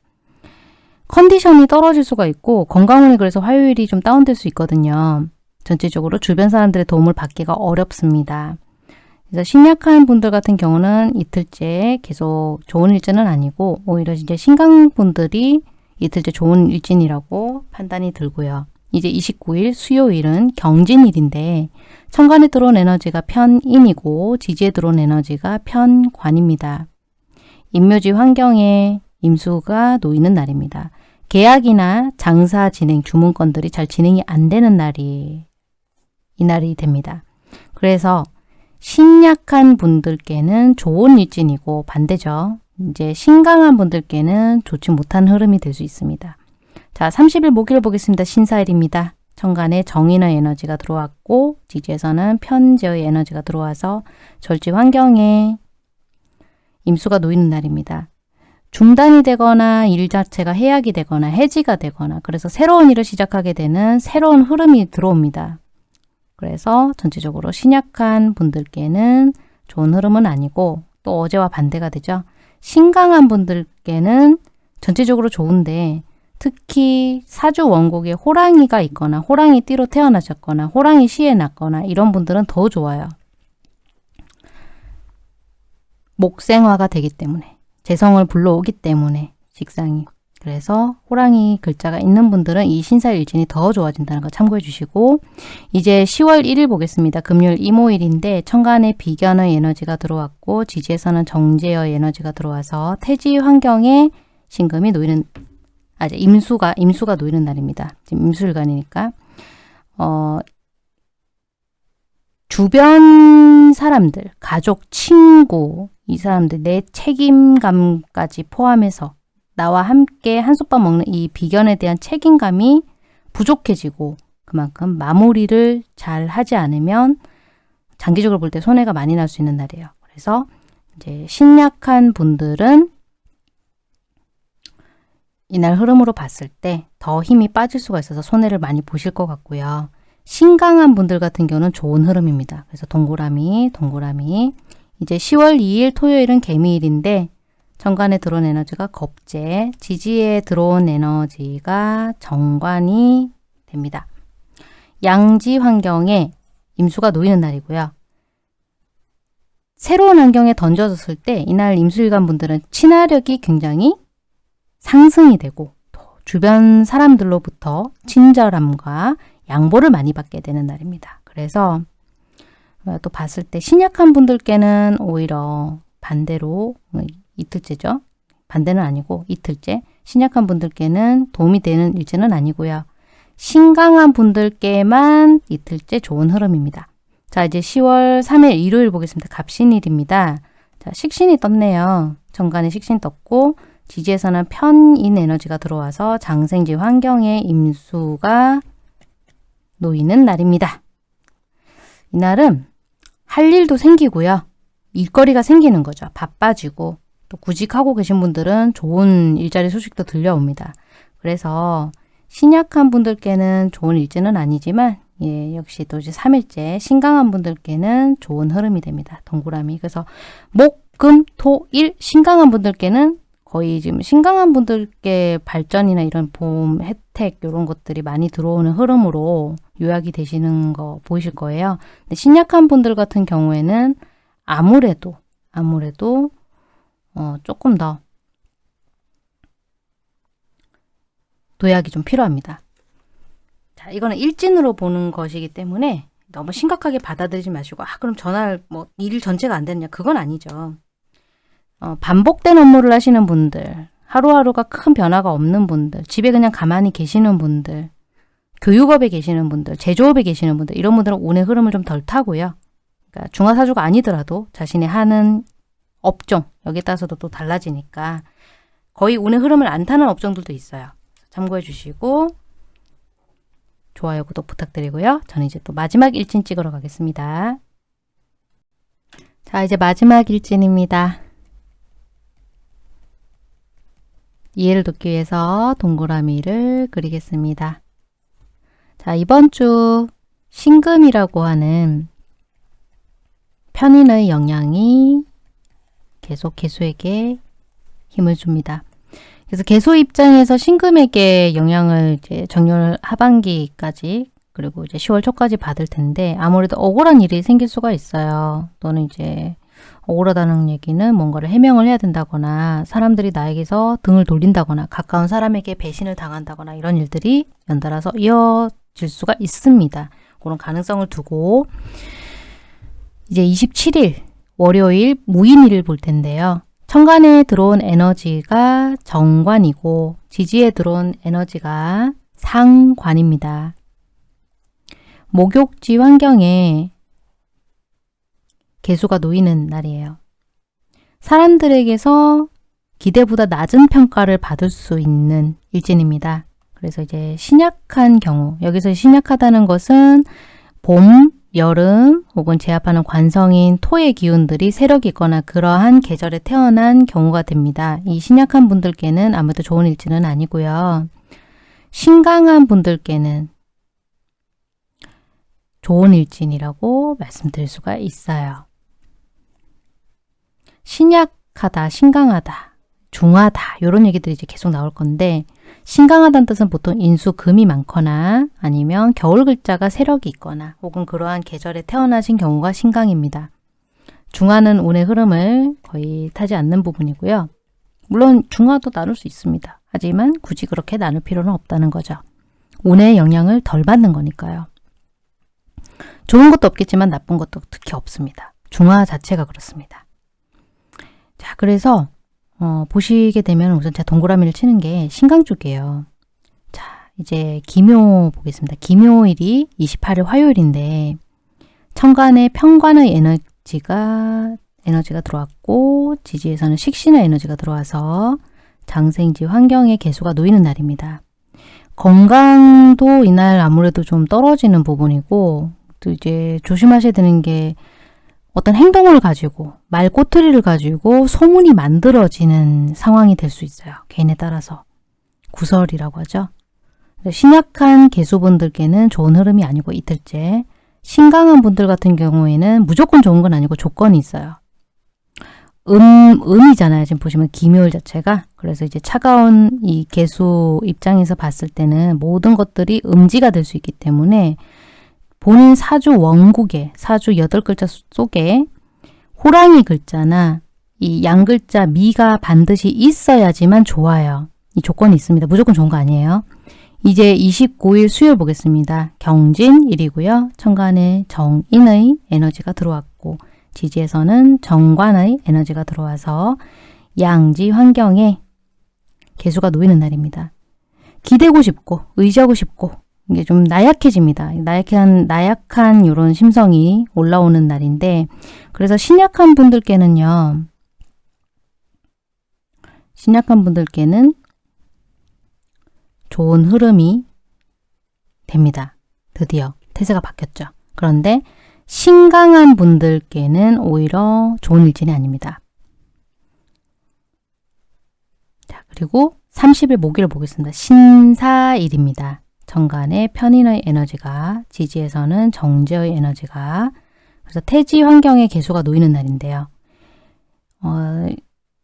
S1: 컨디션이 떨어질 수가 있고 건강운이 그래서 화요일이 좀 다운될 수 있거든요. 전체적으로 주변 사람들의 도움을 받기가 어렵습니다. 그래서 신약한 분들 같은 경우는 이틀째 계속 좋은 일진은 아니고 오히려 이제 신강 분들이 이틀째 좋은 일진이라고 판단이 들고요. 이제 29일 수요일은 경진일인데 천간에 들어온 에너지가 편인이고 지지에 들어온 에너지가 편관입니다. 임묘지 환경에 임수가 놓이는 날입니다. 계약이나 장사 진행, 주문건들이 잘 진행이 안 되는 날이 이 날이 됩니다. 그래서 신약한 분들께는 좋은 일진이고 반대죠. 이제 신강한 분들께는 좋지 못한 흐름이 될 수 있습니다. 자, 30일 목요일 보겠습니다. 신사일입니다. 천간에 정인의 에너지가 들어왔고 지지에서는 편제의 에너지가 들어와서 절지 환경에 임수가 놓이는 날입니다. 중단이 되거나 일 자체가 해약이 되거나 해지가 되거나 그래서 새로운 일을 시작하게 되는 새로운 흐름이 들어옵니다. 그래서 전체적으로 신약한 분들께는 좋은 흐름은 아니고 또 어제와 반대가 되죠. 신강한 분들께는 전체적으로 좋은데 특히 사주 원곡에 호랑이가 있거나 호랑이 띠로 태어나셨거나 호랑이 시에 났거나 이런 분들은 더 좋아요. 목생화가 되기 때문에 재성을 불러오기 때문에 직상이 그래서 호랑이 글자가 있는 분들은 이 신사일진이 더 좋아진다는 거 참고해 주시고 이제 10월 1일 보겠습니다. 금요일 이모일인데 천간에 비견의 에너지가 들어왔고 지지에서는 정제의 에너지가 들어와서 태지 환경에 신금이 놓이는 아, 임수가 임수가 놓이는 날입니다. 지금 임술간이니까 어, 주변 사람들, 가족, 친구 이 사람들 내 책임감까지 포함해서 나와 함께 한솥밥 먹는 이 비견에 대한 책임감이 부족해지고 그만큼 마무리를 잘 하지 않으면 장기적으로 볼 때 손해가 많이 날 수 있는 날이에요. 그래서 이제 신약한 분들은 이날 흐름으로 봤을 때 더 힘이 빠질 수가 있어서 손해를 많이 보실 것 같고요. 신강한 분들 같은 경우는 좋은 흐름입니다. 그래서 동그라미, 동그라미. 이제 10월 2일 토요일은 개미일인데 정관에 들어온 에너지가 겁재, 지지에 들어온 에너지가 정관이 됩니다. 양지 환경에 임수가 놓이는 날이고요. 새로운 환경에 던져졌을 때 이날 임수일간 분들은 친화력이 굉장히 상승이 되고 주변 사람들로부터 친절함과 양보를 많이 받게 되는 날입니다. 그래서 또 봤을 때 신약한 분들께는 오히려 반대로 이틀째죠. 반대는 아니고 이틀째. 신약한 분들께는 도움이 되는 일제는 아니고요. 신강한 분들께만 이틀째 좋은 흐름입니다. 자 이제 10월 3일 일요일 보겠습니다. 갑신일입니다. 자 식신이 떴네요. 정관에 식신 떴고 지지에서는 편인 에너지가 들어와서 장생지 환경에 임수가 놓이는 날입니다. 이날은 할 일도 생기고요. 일거리가 생기는 거죠. 바빠지고 또 구직하고 계신 분들은 좋은 일자리 소식도 들려옵니다. 그래서 신약한 분들께는 좋은 일지는 아니지만 예, 역시 또 이제 3일째 신강한 분들께는 좋은 흐름이 됩니다. 동그라미. 그래서 목, 금, 토, 일 신강한 분들께는 거의 지금 신강한 분들께 발전이나 이런 보험 혜택 이런 것들이 많이 들어오는 흐름으로 요약이 되시는 거 보이실 거예요. 근데 신약한 분들 같은 경우에는 아무래도 아무래도 어, 조금 더 도약이 좀 필요합니다. 자, 이거는 일진으로 보는 것이기 때문에 너무 심각하게 받아들이지 마시고 아 그럼 전날 뭐일 전체가 안 됐냐 그건 아니죠. 어, 반복된 업무를 하시는 분들 하루하루가 큰 변화가 없는 분들 집에 그냥 가만히 계시는 분들 교육업에 계시는 분들 제조업에 계시는 분들 이런 분들은 운의 흐름을 좀 덜 타고요. 그러니까 중화사주가 아니더라도 자신이 하는 업종 여기에 따라서도 또 달라지니까 거의 운의 흐름을 안 타는 업종들도 있어요. 참고해 주시고 좋아요, 구독 부탁드리고요. 저는 이제 또 마지막 일진 찍으러 가겠습니다. 자, 이제 마지막 일진입니다. 이해를 돕기 위해서 동그라미를 그리겠습니다. 자, 이번 주 신금이라고 하는 편인의 영향이 계속 개수에게 힘을 줍니다. 그래서 개수 입장에서 신금에게 영향을 이제 정렬 하반기까지 그리고 이제 10월 초까지 받을 텐데 아무래도 억울한 일이 생길 수가 있어요. 또는 이제 억울하다는 얘기는 뭔가를 해명을 해야 된다거나 사람들이 나에게서 등을 돌린다거나 가까운 사람에게 배신을 당한다거나 이런 일들이 연달아서 이어질 수가 있습니다. 그런 가능성을 두고 이제 27일 월요일 무인일을 볼 텐데요. 천간에 들어온 에너지가 정관이고 지지에 들어온 에너지가 상관입니다. 목욕지 환경에 개수가 놓이는 날이에요. 사람들에게서 기대보다 낮은 평가를 받을 수 있는 일진입니다. 그래서 이제 신약한 경우, 여기서 신약하다는 것은 봄, 여름 혹은 제압하는 관성인 토의 기운들이 세력이 있거나 그러한 계절에 태어난 경우가 됩니다. 이 신약한 분들께는 아무래도 좋은 일지는 아니고요. 신강한 분들께는 좋은 일진이라고 말씀드릴 수가 있어요. 신약하다, 신강하다, 중하다 이런 얘기들이 이제 계속 나올 건데 신강하다는 뜻은 보통 인수, 금이 많거나 아니면 겨울 글자가 세력이 있거나 혹은 그러한 계절에 태어나신 경우가 신강입니다. 중하는 운의 흐름을 거의 타지 않는 부분이고요. 물론 중하도 나눌 수 있습니다. 하지만 굳이 그렇게 나눌 필요는 없다는 거죠. 운의 영향을 덜 받는 거니까요. 좋은 것도 없겠지만 나쁜 것도 특히 없습니다. 중화 자체가 그렇습니다. 자, 그래서 어, 보시게 되면 우선 제가 동그라미를 치는 게 신강 쪽이에요. 자, 이제 기묘 보겠습니다. 기묘일이 28일 화요일인데 천간에 평관의 에너지가 에너지가 들어왔고 지지에서는 식신의 에너지가 들어와서 장생지 환경의 개수가 놓이는 날입니다. 건강도 이날 아무래도 좀 떨어지는 부분이고 또 이제 조심하셔야 되는 게 어떤 행동을 가지고 말 꼬투리를 가지고 소문이 만들어지는 상황이 될 수 있어요. 개인에 따라서. 구설이라고 하죠. 신약한 개수분들께는 좋은 흐름이 아니고 이틀째 신강한 분들 같은 경우에는 무조건 좋은 건 아니고 조건이 있어요. 음, 음이잖아요. 지금 보시면 기묘일 자체가. 그래서 이제 차가운 이 개수 입장에서 봤을 때는 모든 것들이 음지가 될 수 있기 때문에 본인 사주 원국에 사주 여덟 글자 속에 호랑이 글자나 이 양글자 미가 반드시 있어야지만 좋아요. 이 조건이 있습니다. 무조건 좋은 거 아니에요. 이제 29일 수요일 보겠습니다. 경진일이고요. 천간에 정인의 에너지가 들어왔고 지지에서는 정관의 에너지가 들어와서 양지 환경에 개수가 놓이는 날입니다. 기대고 싶고 의지하고 싶고 이게 좀 나약해집니다. 나약한, 나약한 이런 심성이 올라오는 날인데 그래서 신약한 분들께는요. 신약한 분들께는 좋은 흐름이 됩니다. 드디어 태세가 바뀌었죠. 그런데 신강한 분들께는 오히려 좋은 일진이 아닙니다. 자, 그리고 30일 목요일 보겠습니다. 신사일입니다. 정간의 편인의 에너지가 지지에서는 정제의 에너지가 그래서 태지 환경의 개수가 놓이는 날인데요. 어,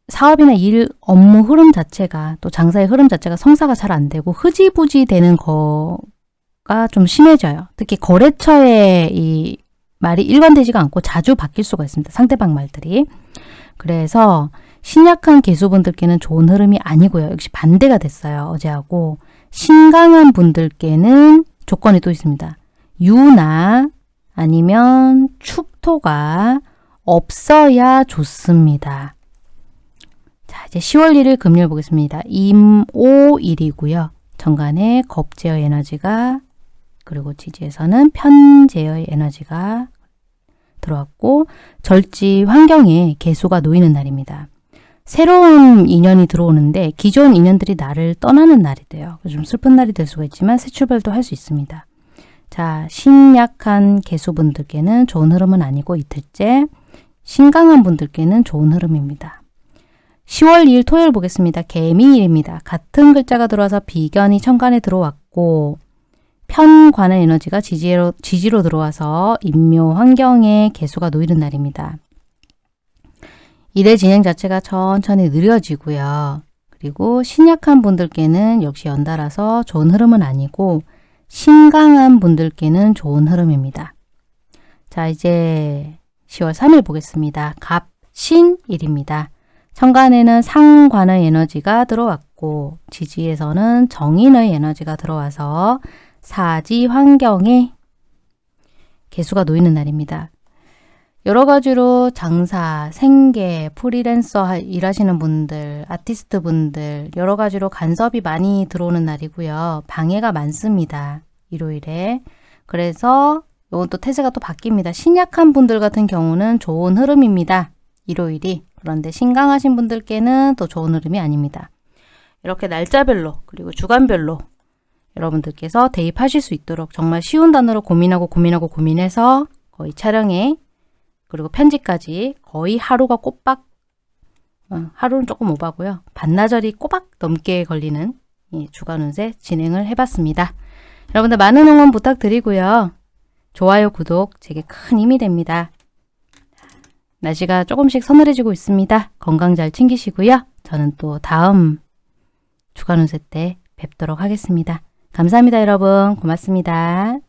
S1: 사업이나 일, 업무 흐름 자체가 또 장사의 흐름 자체가 성사가 잘 안 되고 흐지부지 되는 거가 좀 심해져요. 특히 거래처의 이 말이 일관되지가 않고 자주 바뀔 수가 있습니다. 상대방 말들이. 그래서 신약한 개수분들께는 좋은 흐름이 아니고요. 역시 반대가 됐어요. 어제하고. 신강한 분들께는 조건이 또 있습니다. 유나 아니면 축토가 없어야 좋습니다. 자, 이제 10월 1일 금요일 보겠습니다. 임오일이고요. 정간에 겁제어 에너지가 그리고 지지에서는 편제어의 에너지가 들어왔고 절지 환경에 개수가 놓이는 날입니다. 새로운 인연이 들어오는데 기존 인연들이 나를 떠나는 날이 돼요. 좀 슬픈 날이 될 수가 있지만 새 출발도 할 수 있습니다. 자, 신약한 개수분들께는 좋은 흐름은 아니고 이틀째, 신강한 분들께는 좋은 흐름입니다. 10월 2일 토요일 보겠습니다. 개미일입니다. 같은 글자가 들어와서 비견이 천간에 들어왔고 편관의 에너지가 지지로, 지지로 들어와서 인묘 환경에 개수가 놓이는 날입니다. 일의 진행 자체가 천천히 느려지고요. 그리고 신약한 분들께는 역시 연달아서 좋은 흐름은 아니고 신강한 분들께는 좋은 흐름입니다. 자 이제 10월 3일 보겠습니다. 갑 신 일입니다. 천간에는 상관의 에너지가 들어왔고 지지에서는 정인의 에너지가 들어와서 사지 환경에 개수가 놓이는 날입니다. 여러 가지로 장사, 생계, 프리랜서 일하시는 분들, 아티스트 분들 여러 가지로 간섭이 많이 들어오는 날이고요. 방해가 많습니다. 일요일에. 그래서 이건 또 태세가 또 바뀝니다. 신약한 분들 같은 경우는 좋은 흐름입니다. 일요일이. 그런데 신강하신 분들께는 또 좋은 흐름이 아닙니다. 이렇게 날짜별로 그리고 주간별로 여러분들께서 대입하실 수 있도록 정말 쉬운 단어로 고민하고 고민하고 고민해서 거의 촬영에 그리고 편집까지 거의 하루가 꼬박 어, 하루는 조금 오바고요. 반나절이 꼬박 넘게 걸리는 이 주간 운세 진행을 해봤습니다. 여러분들 많은 응원 부탁드리고요. 좋아요, 구독 제게 큰 힘이 됩니다. 날씨가 조금씩 서늘해지고 있습니다. 건강 잘 챙기시고요. 저는 또 다음 주간 운세 때 뵙도록 하겠습니다. 감사합니다, 여러분. 고맙습니다.